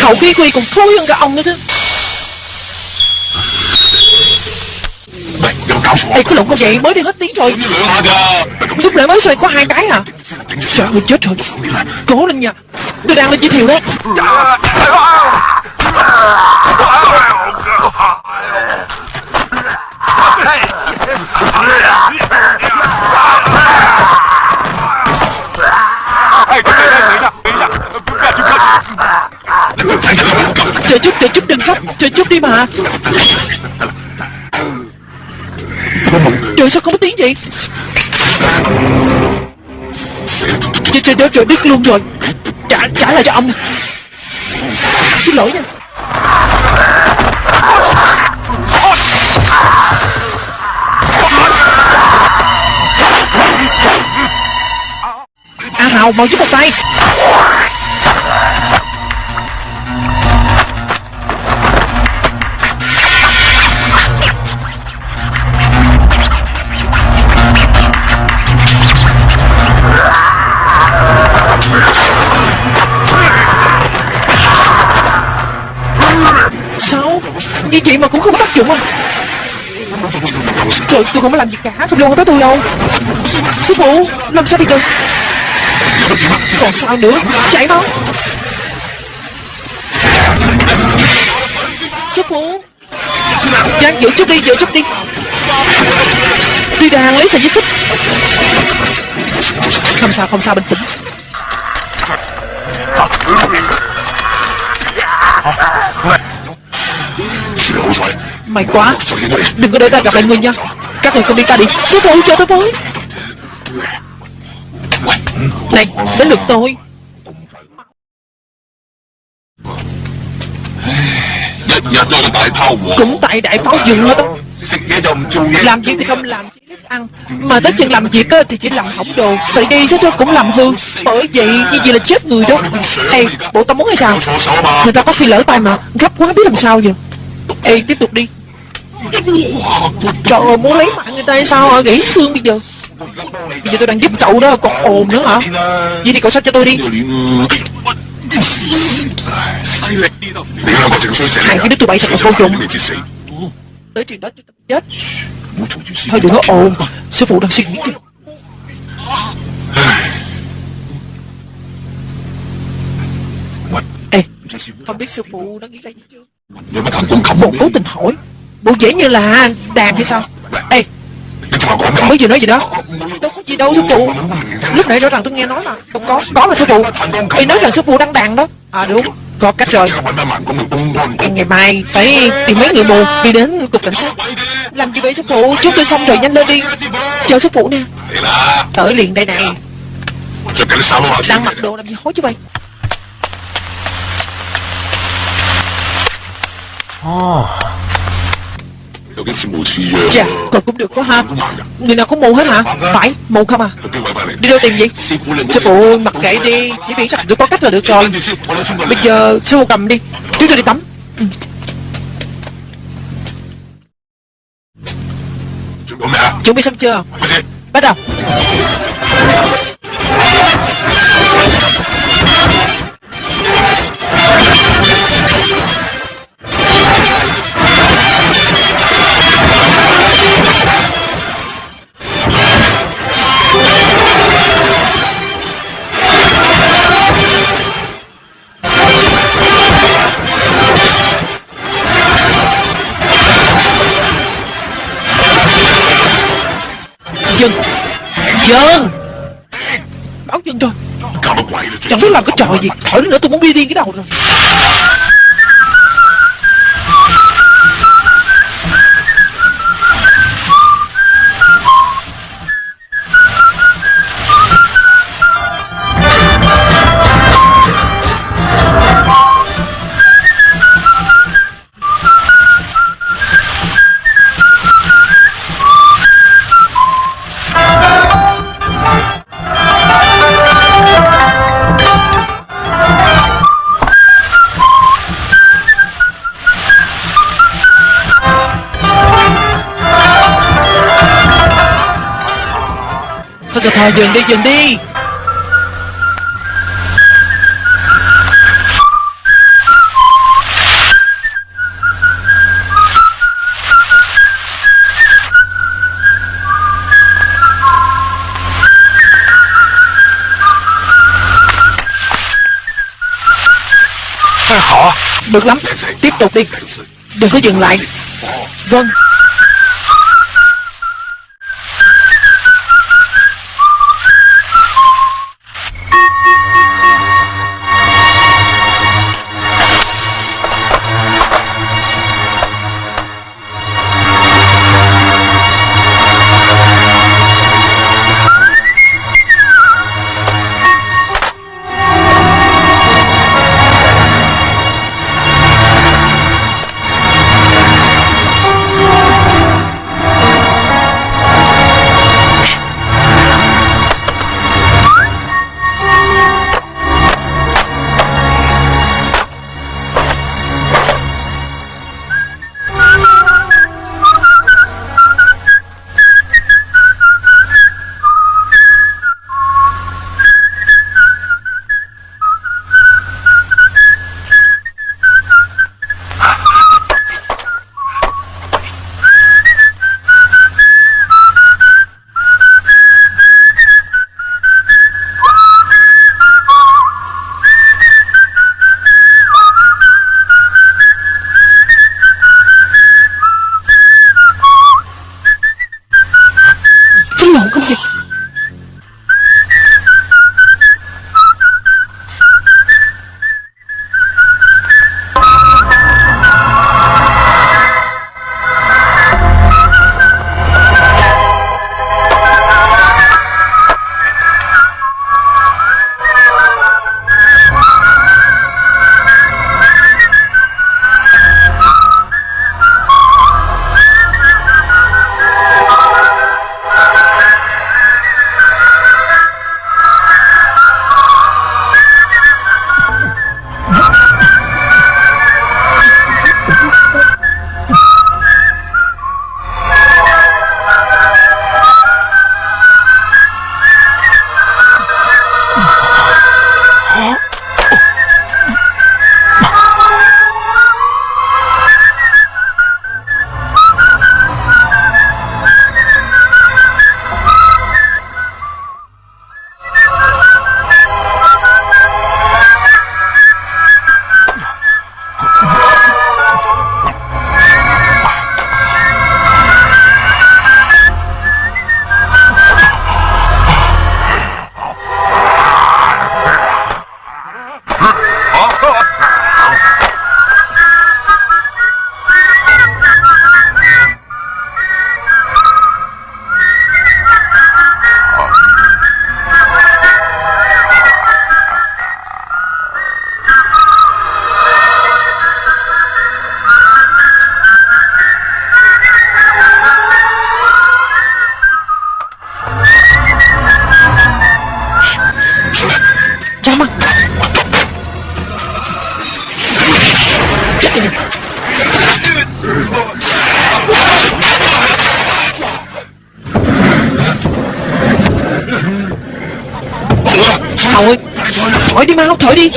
Khẩu khí quy còn thối hơn cả ông nữa chứ. Ê, cái lộn con vậy, mới đi hết tiếng rồi. Lúc nãy mới xoay có hai cái à? Trời ơi, chết rồi. Cố lên nha. Tôi đang lên giới thiệu đó. Chờ chút chờ chút, đừng khóc. Chờ chút đi mà Trời đi. Không Trời trời trời, đứt luôn rồi. Trả trả lại cho ông Xin lỗi nha. A Hào mau giúp một tay. Trời, tôi không có làm gì cả, Không liên quan tới tôi đâu. Sư phụ Làm sao bây giờ Còn sao nữa? Chạy mau. Sư phụ, Giang, giữ chút đi, giữ chút đi. Tuy đang lấy sợi dây xích. Không sao không sao, bình tĩnh. Mày quá. Đừng có để ta gặp lại người nha các người không đi, ta đi. Xếp lại cho tôi với Này, đến lượt tôi. Cũng tại đại pháo dừng hết đó Làm gì thì không làm, chỉ biết ăn. Mà tới chừng làm việc thì chỉ làm hỏng đồ. Sợi đi chứ tôi cũng làm hư. Bởi vậy, như vậy là chết người đó. Ê, bộ tao muốn hay sao? Người ta có khi lỡ tay mà. Gấp quá, biết làm sao giờ. Ê, tiếp tục đi. Trời ơi, muốn lấy mạng người ta hay sao hả? Gãy xương bây giờ. Bây giờ tôi đang giúp cậu đó, còn ồn nữa hả? Vậy thì cậu sách cho tôi đi. Hai cái đứa tụi bay thật là vô dụng Tới chuyện đó chết. Thôi đừng có ồn, sư phụ đang suy nghĩ kìa. Ê, không biết sư phụ đã nghĩ ra gì chưa? Một cố tình hỏi bộ dễ như là đàn hay sao? Ê, mới vừa nói gì đó. Đâu có gì đâu, sư phụ. Lúc nãy rõ ràng tôi nghe nói là không có có mà sư phụ. Thì nói rằng sư phụ đang đàn đó. À đúng. Có cách rồi. Ngày mai phải tìm mấy người mù đi đến cục cảnh sát. Làm gì vậy, sư phụ? Chúng tôi xong rồi, nhanh lên đi. Chờ sư phụ nè. Tới liền đây này. Đang mặc đồ làm gì hối chứ vậy? Oh. Chà, dạ, còn cũng được quá ha. Người nào cũng mù hết hả? Phải, mù không à? Đi đâu tìm vậy? Sư phụ ơi, mặc kệ đi Chỉ biết rằng được có cách là được rồi. Bây giờ sư phụ cầm đi Chúng tôi đi tắm. Ừ. Chuẩn bị xong chưa? Bắt đầu. chân Báo chân cho Chẳng biết làm cái trò gì. Thở nữa tôi muốn đi đi cái đầu rồi. Dừng đi dừng đi. 啊！Được lắm. Tiếp tục đi. Đừng có dừng lại. Vâng thổi đi mau thổi đi.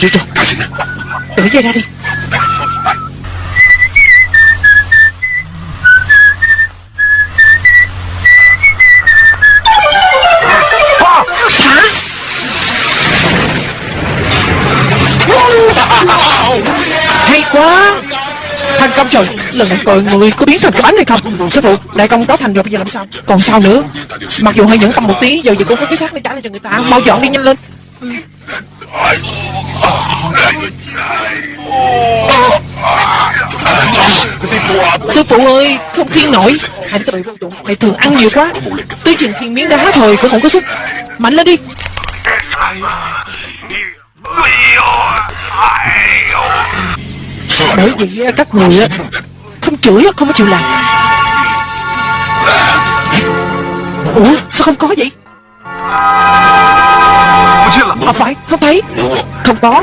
Rồi rồi, rồi Đỡ dây ra đi. Hay quá. Thành công rồi Lần này coi người có biến thành cái bánh hay không? Sư phụ Đại công có thành rồi bây giờ làm sao? Còn sao nữa? Mặc dù hơi nhẫn tâm một tí Giờ giờ cũng có cái xác để trả lại cho người ta. Mau dọn đi nhanh lên. Sư phụ ơi Không thiên nổi. Hạnh tự vô dụng Mày thường ăn nhiều quá. Tới chừng thiên miếng đá thôi Cũng không có sức. Mạnh lên đi. Bởi vì à, các người à, Không chửi à, Không có chịu làm. Ủa sao không có vậy? À phải không thấy. Không có.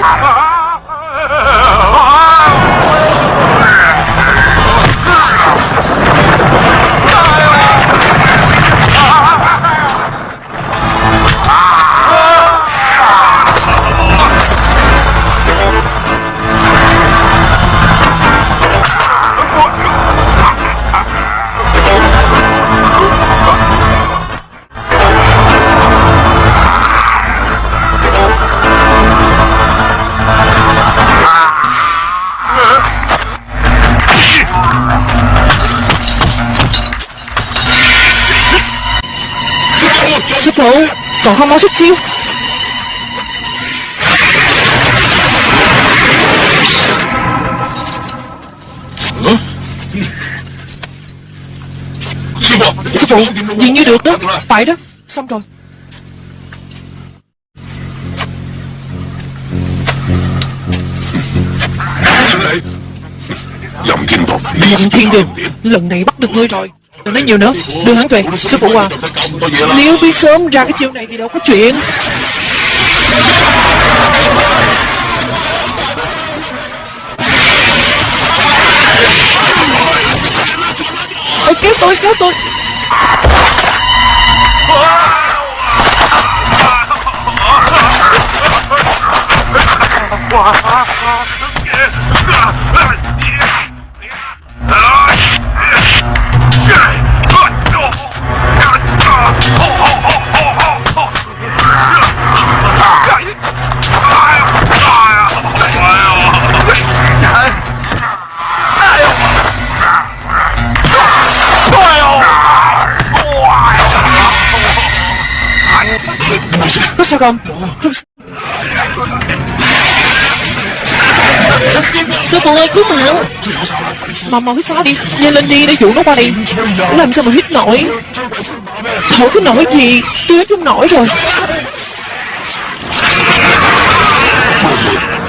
Phụ, còn không mau xuất chiêu. Sư phụ. Dường như được đó. Phải đó, xong rồi. Dầm thiên đường. Lần này bắt được ngươi rồi Đừng nói nhiều nữa, Đưa hắn về, Sư phụ à. Nếu biết sớm ra cái chiêu này thì đâu có chuyện. Ôi, kéo tôi kéo tôi. Có sao không? Không Sư phụ ơi, cứu mạng Mà mau hít xa đi. Nhanh lên đi, để dụ nó qua đi. Làm sao mà hít nổi? Thổi cái nổi gì? Tôi hít không nổi rồi.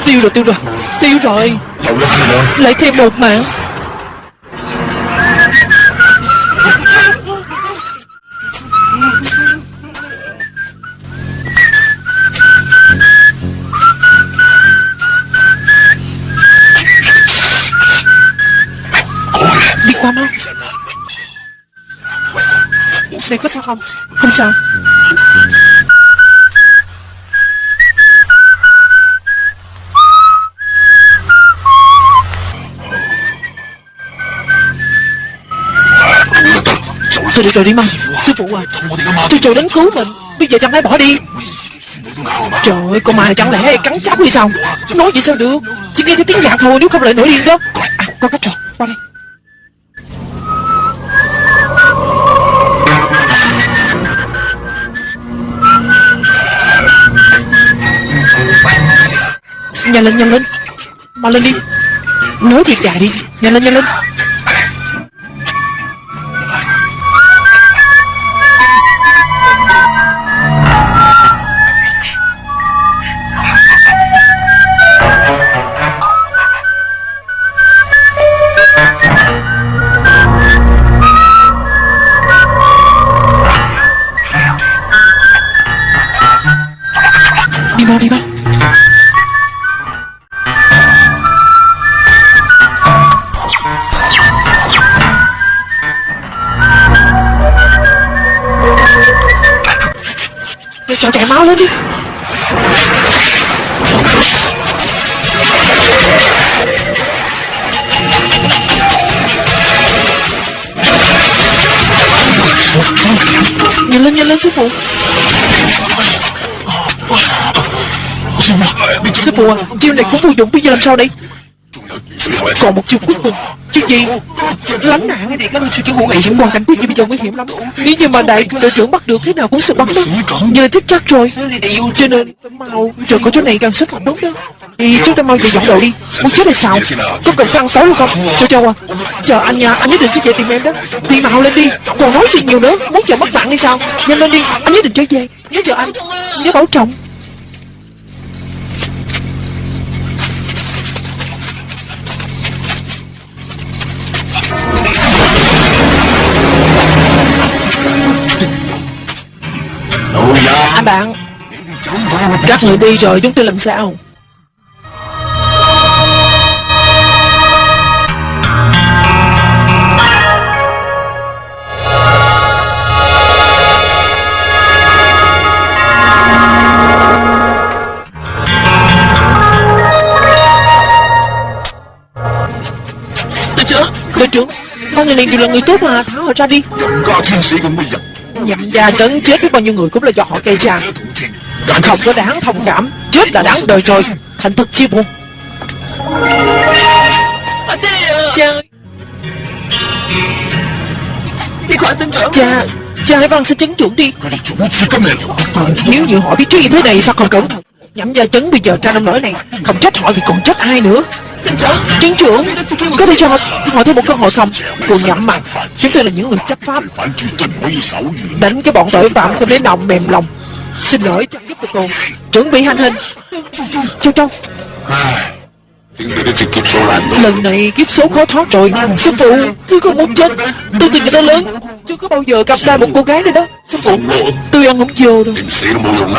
Tiêu rồi tiêu rồi. Tiêu rồi. Lại thêm một mạng. Này có sao không? Không sao. Tôi đi rồi đi mau Sư phụ à Tôi chờ đến cứu mình. Bây giờ chẳng lẽ bỏ đi? Trời ơi, con ma này chẳng lẽ cắn cháu hay sao? Nói vậy sao được? Chỉ nghe thấy tiếng nhạc thôi, nếu không lại nổi điên đó. À có cách rồi, Qua đây. Nhanh lên nhanh lên. Mau lên đi. Nói thiệt dài đi. Nhanh lên nhanh lên. Chiêu này cũng vô dụng, bây giờ làm sao đây? Còn một chiêu cuối cùng. Chiêu gì? Lánh nạn này các sư chủ hữu nghị Hoàn cảnh của chị bây giờ nguy hiểm lắm. Nếu như mà đại đội trưởng bắt được, thế nào cũng sẽ bắt đó. Giờ chết chắc rồi. Cho nên, mau, Trời có chỗ này càng sức càng tốt đó. Thì chúng ta mau về dọn đồ đi. Muốn chết hay sao? Có cần phải ăn tối luôn không? Châu Châu à Chờ anh nha Anh nhất định sẽ về tìm em đó. Đi mau lên đi. Còn nói gì nhiều nữa, Muốn chờ mất mạng hay sao? Nhanh lên đi. Anh nhất định trở về. Nhớ chờ anh. Nhớ bảo trọng. Anh bạn. Các người đi rồi chúng tôi làm sao? Đội trưởng tôi trưởng Con người này đều là người tốt mà. Tháo họ ra đi nhận ra trấn chết biết bao nhiêu người cũng là do họ gây ra. Không có đáng thông cảm. Chết là đáng đời rồi. Thành thật chi buồn. Cha. Cha Cha hãy văn xin chứng chuẩn đi. Nếu như họ biết trước như thế này sao còn cẩn thận? nhắm gia chấn bây giờ ra nông nỗi này. Không chết họ thì còn chết ai nữa? Chiến trưởng Có thể cho họ, thêm một cơ hội không? Cô nhắm mặt Chúng tôi là những người chấp pháp. Đánh cái bọn tội phạm không đến nòng mềm lòng. Xin lỗi chẳng giúp được cô. Chuẩn bị hành hình. Châu Châu. Lần này kiếp số khó thoát rồi. Sư phụ Tôi không muốn chết. Tôi từ người ta lớn. Chưa có bao giờ gặp lại một cô gái nữa đó. Sao cậu Tôi ăn không vô đâu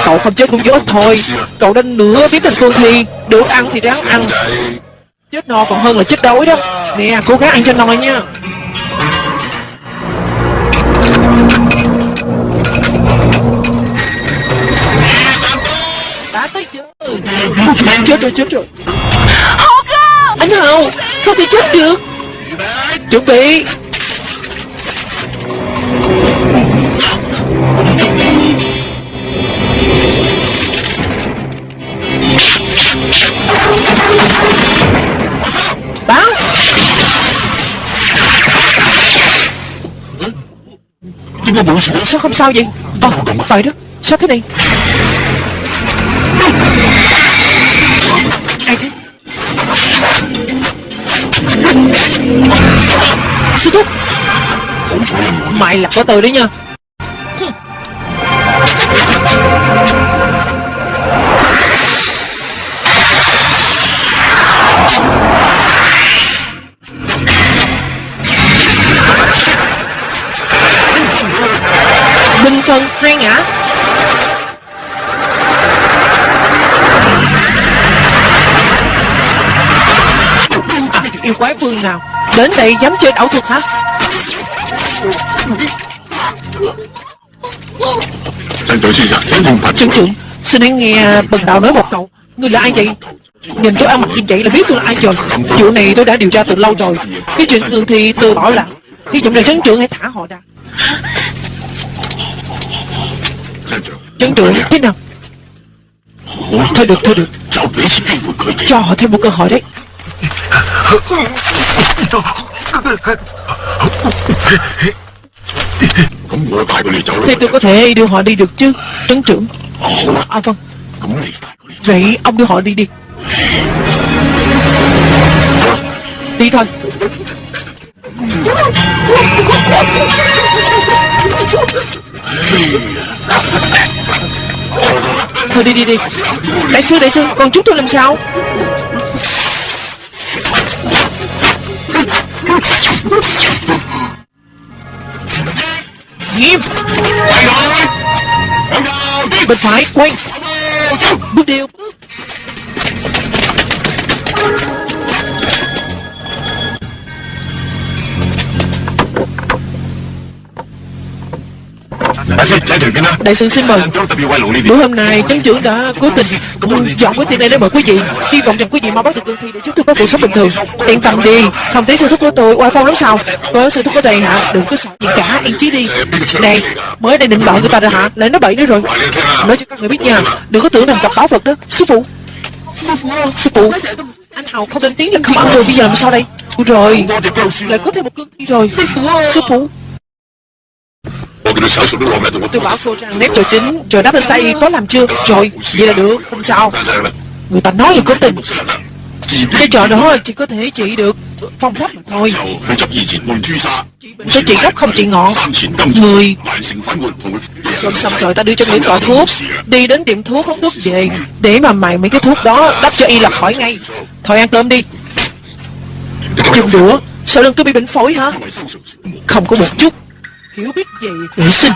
Cậu không chết cũng vô thôi. Cậu đánh nữa, biết thành cương thi Được ăn thì ráng ăn. Chết no còn hơn là chết đói đó. Nè cô gái ăn cho no nha. Đã tới chưa Chết rồi chết rồi. Anh Hào Sao thì chết được? Chuẩn bị. Bắn Sao không sao vậy? Vâng, phải đó. Sao thế này? Ai thế? Sư thúc. Mày là của tôi đấy nha. Bình phần hai ngã? Yêu quái vương nào? Đến đây dám chơi ảo thuật hả? Chị trưởng, Xin anh nghe à, bần đạo nói một câu. Người là ai vậy? Nhìn tôi ăn mặc như vậy là biết tôi là ai rồi. Chuyện này tôi đã điều tra từ lâu rồi. Cái chuyện thường thì tôi bảo là Hy vọng rằng trấn trưởng hãy thả họ ra. Trấn trưởng. Thế nào? Thôi được thôi được. Cho họ thêm một cơ hội đấy. [LAUGHS] Thế tôi có thể đưa họ đi được chứ Trấn trưởng. À vâng. Vậy ông đưa họ đi đi. Đi thôi. Thôi đi đi đi. Đại sư đại sư Còn chúng tôi làm sao? Nghiêm Bên phải quay. Bước đi Đại sư xin mời. Bữa hôm nay chấn trưởng đã cố tình dọn cái tiền này để mời quý vị. Hy vọng rằng quý vị mau bắt được cương thi để chúng tôi có cuộc sống bình thường. Yên tâm đi. Không thấy sư thúc của tôi oai phong lắm sao? Có sư thúc ở đây hả? Đừng có sợ gì cả Yên chí đi. Này Mới đây định bợ người ta rồi hả? Lại nói bậy nữa rồi. Nói cho các người biết nha. Đừng có tưởng rằng gặp báo Phật đó. Sư phụ. Sư phụ. Anh Hào không lên tiếng là không ăn rồi. Bây giờ làm sao đây? Ôi rồi. Lại có thêm một cương thi rồi. Sư phụ Tôi bảo cô rằng nếp trò chính Rồi đáp lên tay có làm chưa? Rồi vậy là được Không sao. Người ta nói gì có tình. Cái trò đó chỉ có thể trị được Phong thấp mà thôi. Tôi trị gốc không trị ngọn Người Rồi xong rồi ta đưa cho người cọ thuốc. Đi đến tiệm thuốc hút thuốc về Để mà mày mấy cái thuốc đó đắp cho y là khỏi ngay. Thôi ăn cơm đi. Dùng đũa. Sao lưng tôi bị bệnh phổi hả? Không có một chút Hiểu biết về vệ sinh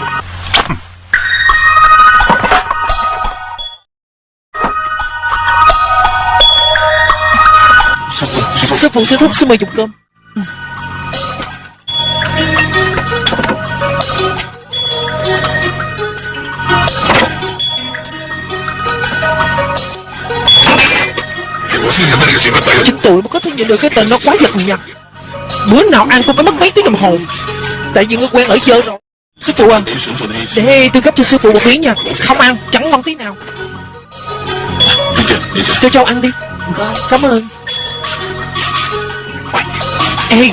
Sư phụ sư thúc xin mời dùng cơm. Ừ. Chứ tụi mà có thể nhận được cái tên nó quá giật nhặt Bữa nào ăn cũng phải mất mấy tiếng đồng hồ Tại vì ngươi quen ở chơi rồi. Sư phụ à Để tôi cấp cho sư phụ một miếng nha. Không ăn, chẳng ngon tí nào. Cho châu ăn đi. Cảm ơn. Ê,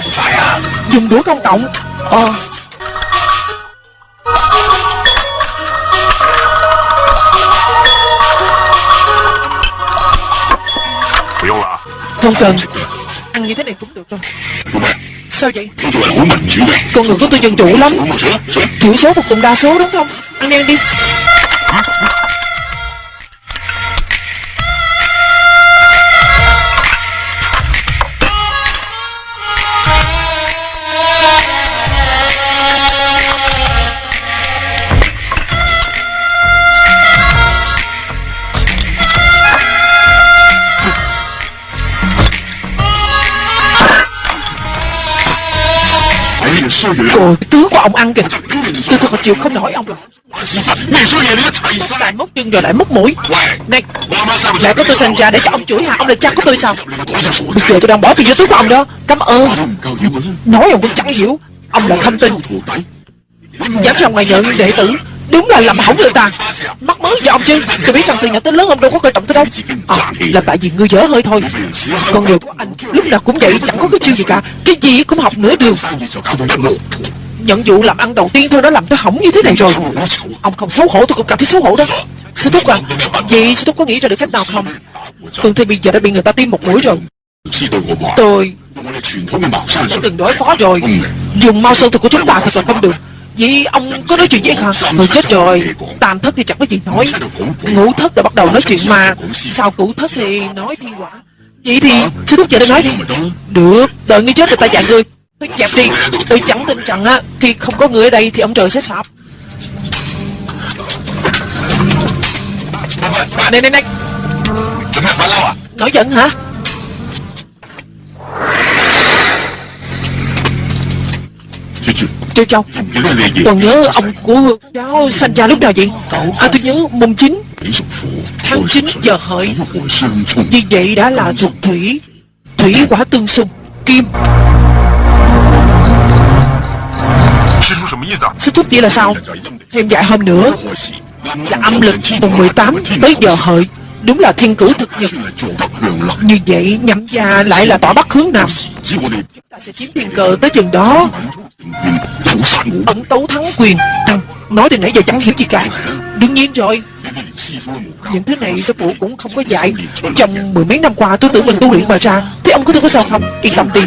Dùng đũa công cộng. Ờ. Không cần. Ăn như thế này cũng được rồi Sao vậy? Con người của tôi dân chủ lắm. Thiểu số phục tùng đa số đúng không? Ăn đi. Ăn đi Rồi tướng của ông ăn kìa. Tôi thật là chịu không nổi ông rồi Lại móc chân rồi lại móc mũi. Này Mẹ của tôi sinh ra để cho ông chửi hả? Ông là cha của tôi sao? Bây giờ tôi đang bỏ tiền vô túi của ông đó. Cảm ơn. Nói ông cũng chẳng hiểu. Ông là không tin. Dám ra ngoài nhận đệ tử Đúng là làm hỏng người ta. Mắc mới cho ông chứ Tôi biết rằng từ nhỏ tới lớn ông đâu có coi trọng tôi đâu. À là tại vì ngươi dở hơi thôi. Con người của anh lúc nào cũng vậy Chẳng có cái chiêu gì cả. Cái gì cũng học nửa đường. Nhận vụ làm ăn đầu tiên thôi đã làm tôi hỏng như thế này rồi. Ông không xấu hổ tôi cũng cảm thấy xấu hổ đó. Sư Thúc à Vậy Sư Thúc có nghĩ ra được cách nào không? Cường Thi bây giờ đã bị người ta tiêm một mũi rồi. Tôi đã từng đối phó rồi. Dùng mau sơn thuật của chúng ta thật là không được Vậy ông có nói chuyện với hả Người chết rồi. Tam thất thì chẳng có gì nói. Ngũ thất đã bắt đầu nói chuyện mà. Sao cửu thất thì nói thiên quả. Vậy thì sư thúc giờ đã nói đi. Được, Đợi ngươi chết rồi ta dạy ngươi Thôi dẹp đi. Tôi chẳng tin rằng á, Khi không có người ở đây thì ông trời sẽ sập. Này này này. Nói giận hả? Châu Châu Còn nhớ ông của cháu sanh ra lúc nào vậy À tôi nhớ mùng 9 Tháng 9 giờ hợi. Như vậy đã là thuộc thủy Thủy quả tương xung. Kim. Sư thúc vậy là sao? Thêm dạy hôm nữa. Là âm lịch mùng 18 tới giờ hợi Đúng là thiên cử thực nhật. Như vậy, nhậm gia lại là tỏ bắc hướng nam Chúng ta sẽ chiếm thiên cờ tới chừng đó. Ẩn tấu thắng quyền. Thằng nói từ nãy giờ chẳng hiểu gì cả. Đương nhiên rồi. Những thứ này sư phụ cũng không có dạy. Trong mười mấy năm qua tôi tưởng mình tu luyện mà ra, Thế ông có thể có sao không? Yên tâm đi.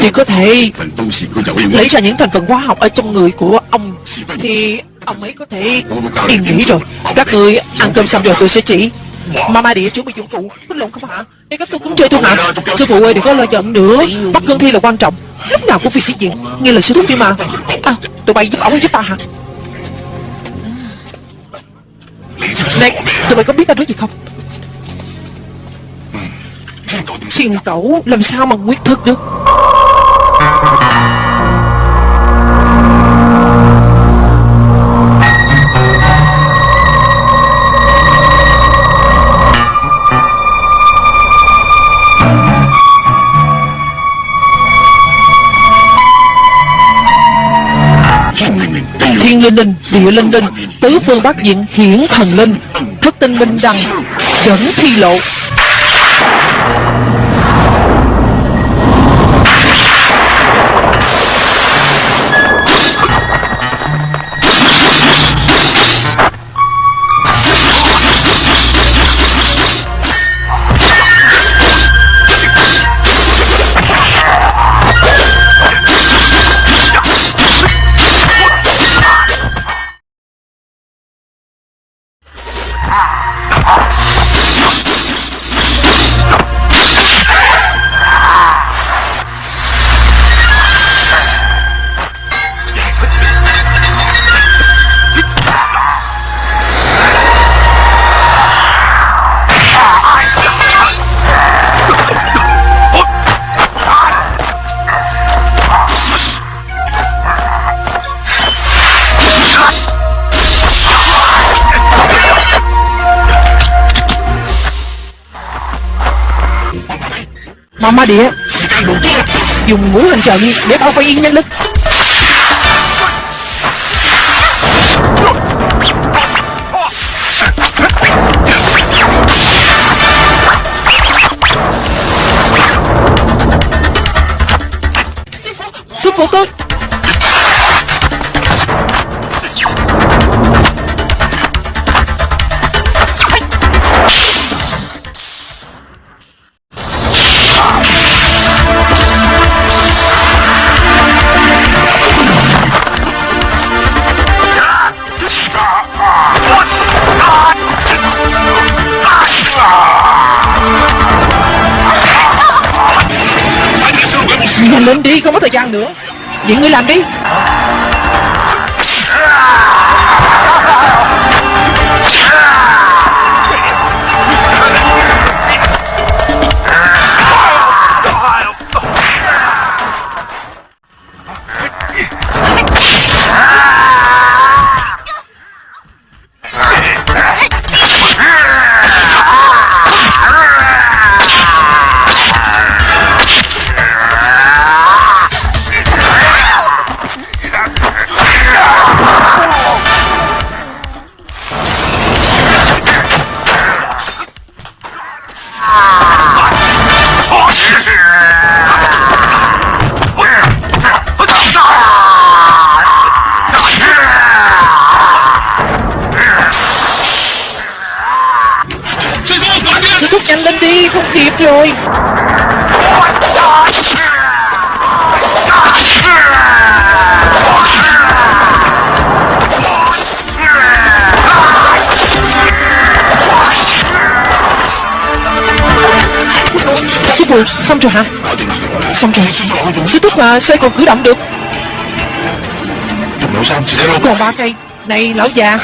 Chỉ có thể lấy ra những thành phần hóa học ở trong người của ông, Thì ông ấy có thể yên nghỉ rồi. Các người ăn cơm xong rồi tôi sẽ chỉ. Mama địa chuẩn bị dụng cụ. Tính lộn không hả? Để các tôi cũng chơi thôi hả? Sư phụ ơi đừng có lo giận nữa. Bắt cương thi là quan trọng. Lúc nào cũng phải sĩ diện Nghe lời sư thúc đi mà. À tụi bay giúp ổng giúp ta hả? Này tụi mày có biết tao nói gì không? Thiên cẩu làm sao mà quyết thức được Thiên linh linh, địa linh linh, tứ phương bát diện hiển thần linh, thất tinh minh đăng, dẫn thi lộ. Dùng ngũ hành để yên nhân lực rồi xong rồi hả? Xong rồi. Sư thúc mà sao còn cử động được. Còn ba cây. Này, lão già.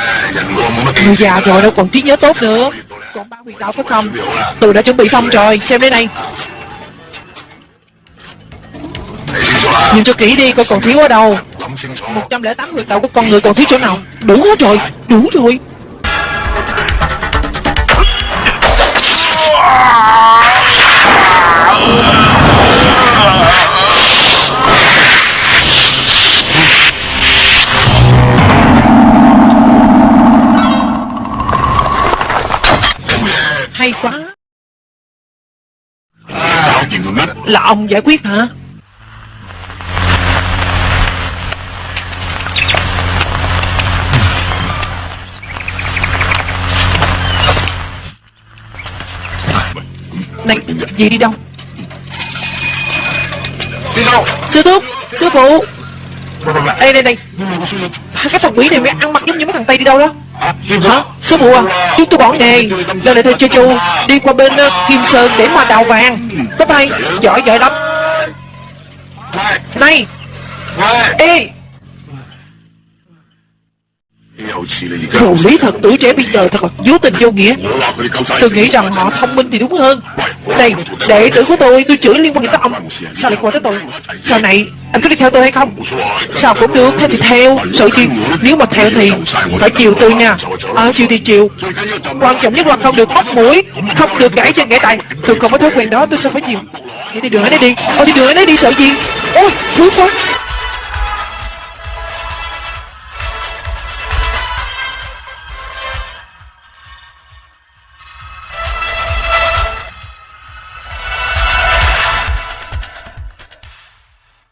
Người già rồi, đâu còn trí nhớ tốt nữa. Còn ba huyền đạo phải không Tôi đã chuẩn bị xong rồi, Xem đây này. Nhìn cho kỹ đi coi còn thiếu ở đâu. 108 huyệt đạo của con người còn thiếu chỗ nào? Đủ hết rồi, Đủ rồi. Ông giải quyết hả? Này, gì đi đâu? Sư thúc, sư phụ. Đây, đây, đây Cái thằng quỷ này mới ăn mặc giống như mấy thằng Tây đi đâu đó Hả? Sư phụ à, chúng tôi bỏ nghề. Lần này theo chơi chu Đi qua bên uh, Kim Sơn để mà đào vàng. Bye bye, giỏi giỏi lắm. Này Ê Đồ lý thật tuổi trẻ bây giờ thật là vô tình vô nghĩa. Tôi nghĩ rằng họ thông minh thì đúng hơn. Này, đệ tử của tôi, tôi chửi liên quan tới ông. Sao lại qua tới tôi? Sau này, anh có đi theo tôi hay không? Sao cũng được, theo thì theo Sợ gì, nếu mà theo thì Phải chiều tôi nha. Ờ, chiều thì chiều. Quan trọng nhất là không được móc mũi Không được gãy chân gãy tay. Tôi không có thói quen đó, tôi sao phải chiều. Đi đi đường ấy đi. Ôi đi đường ấy đi sợ gì? Ôi, thương quá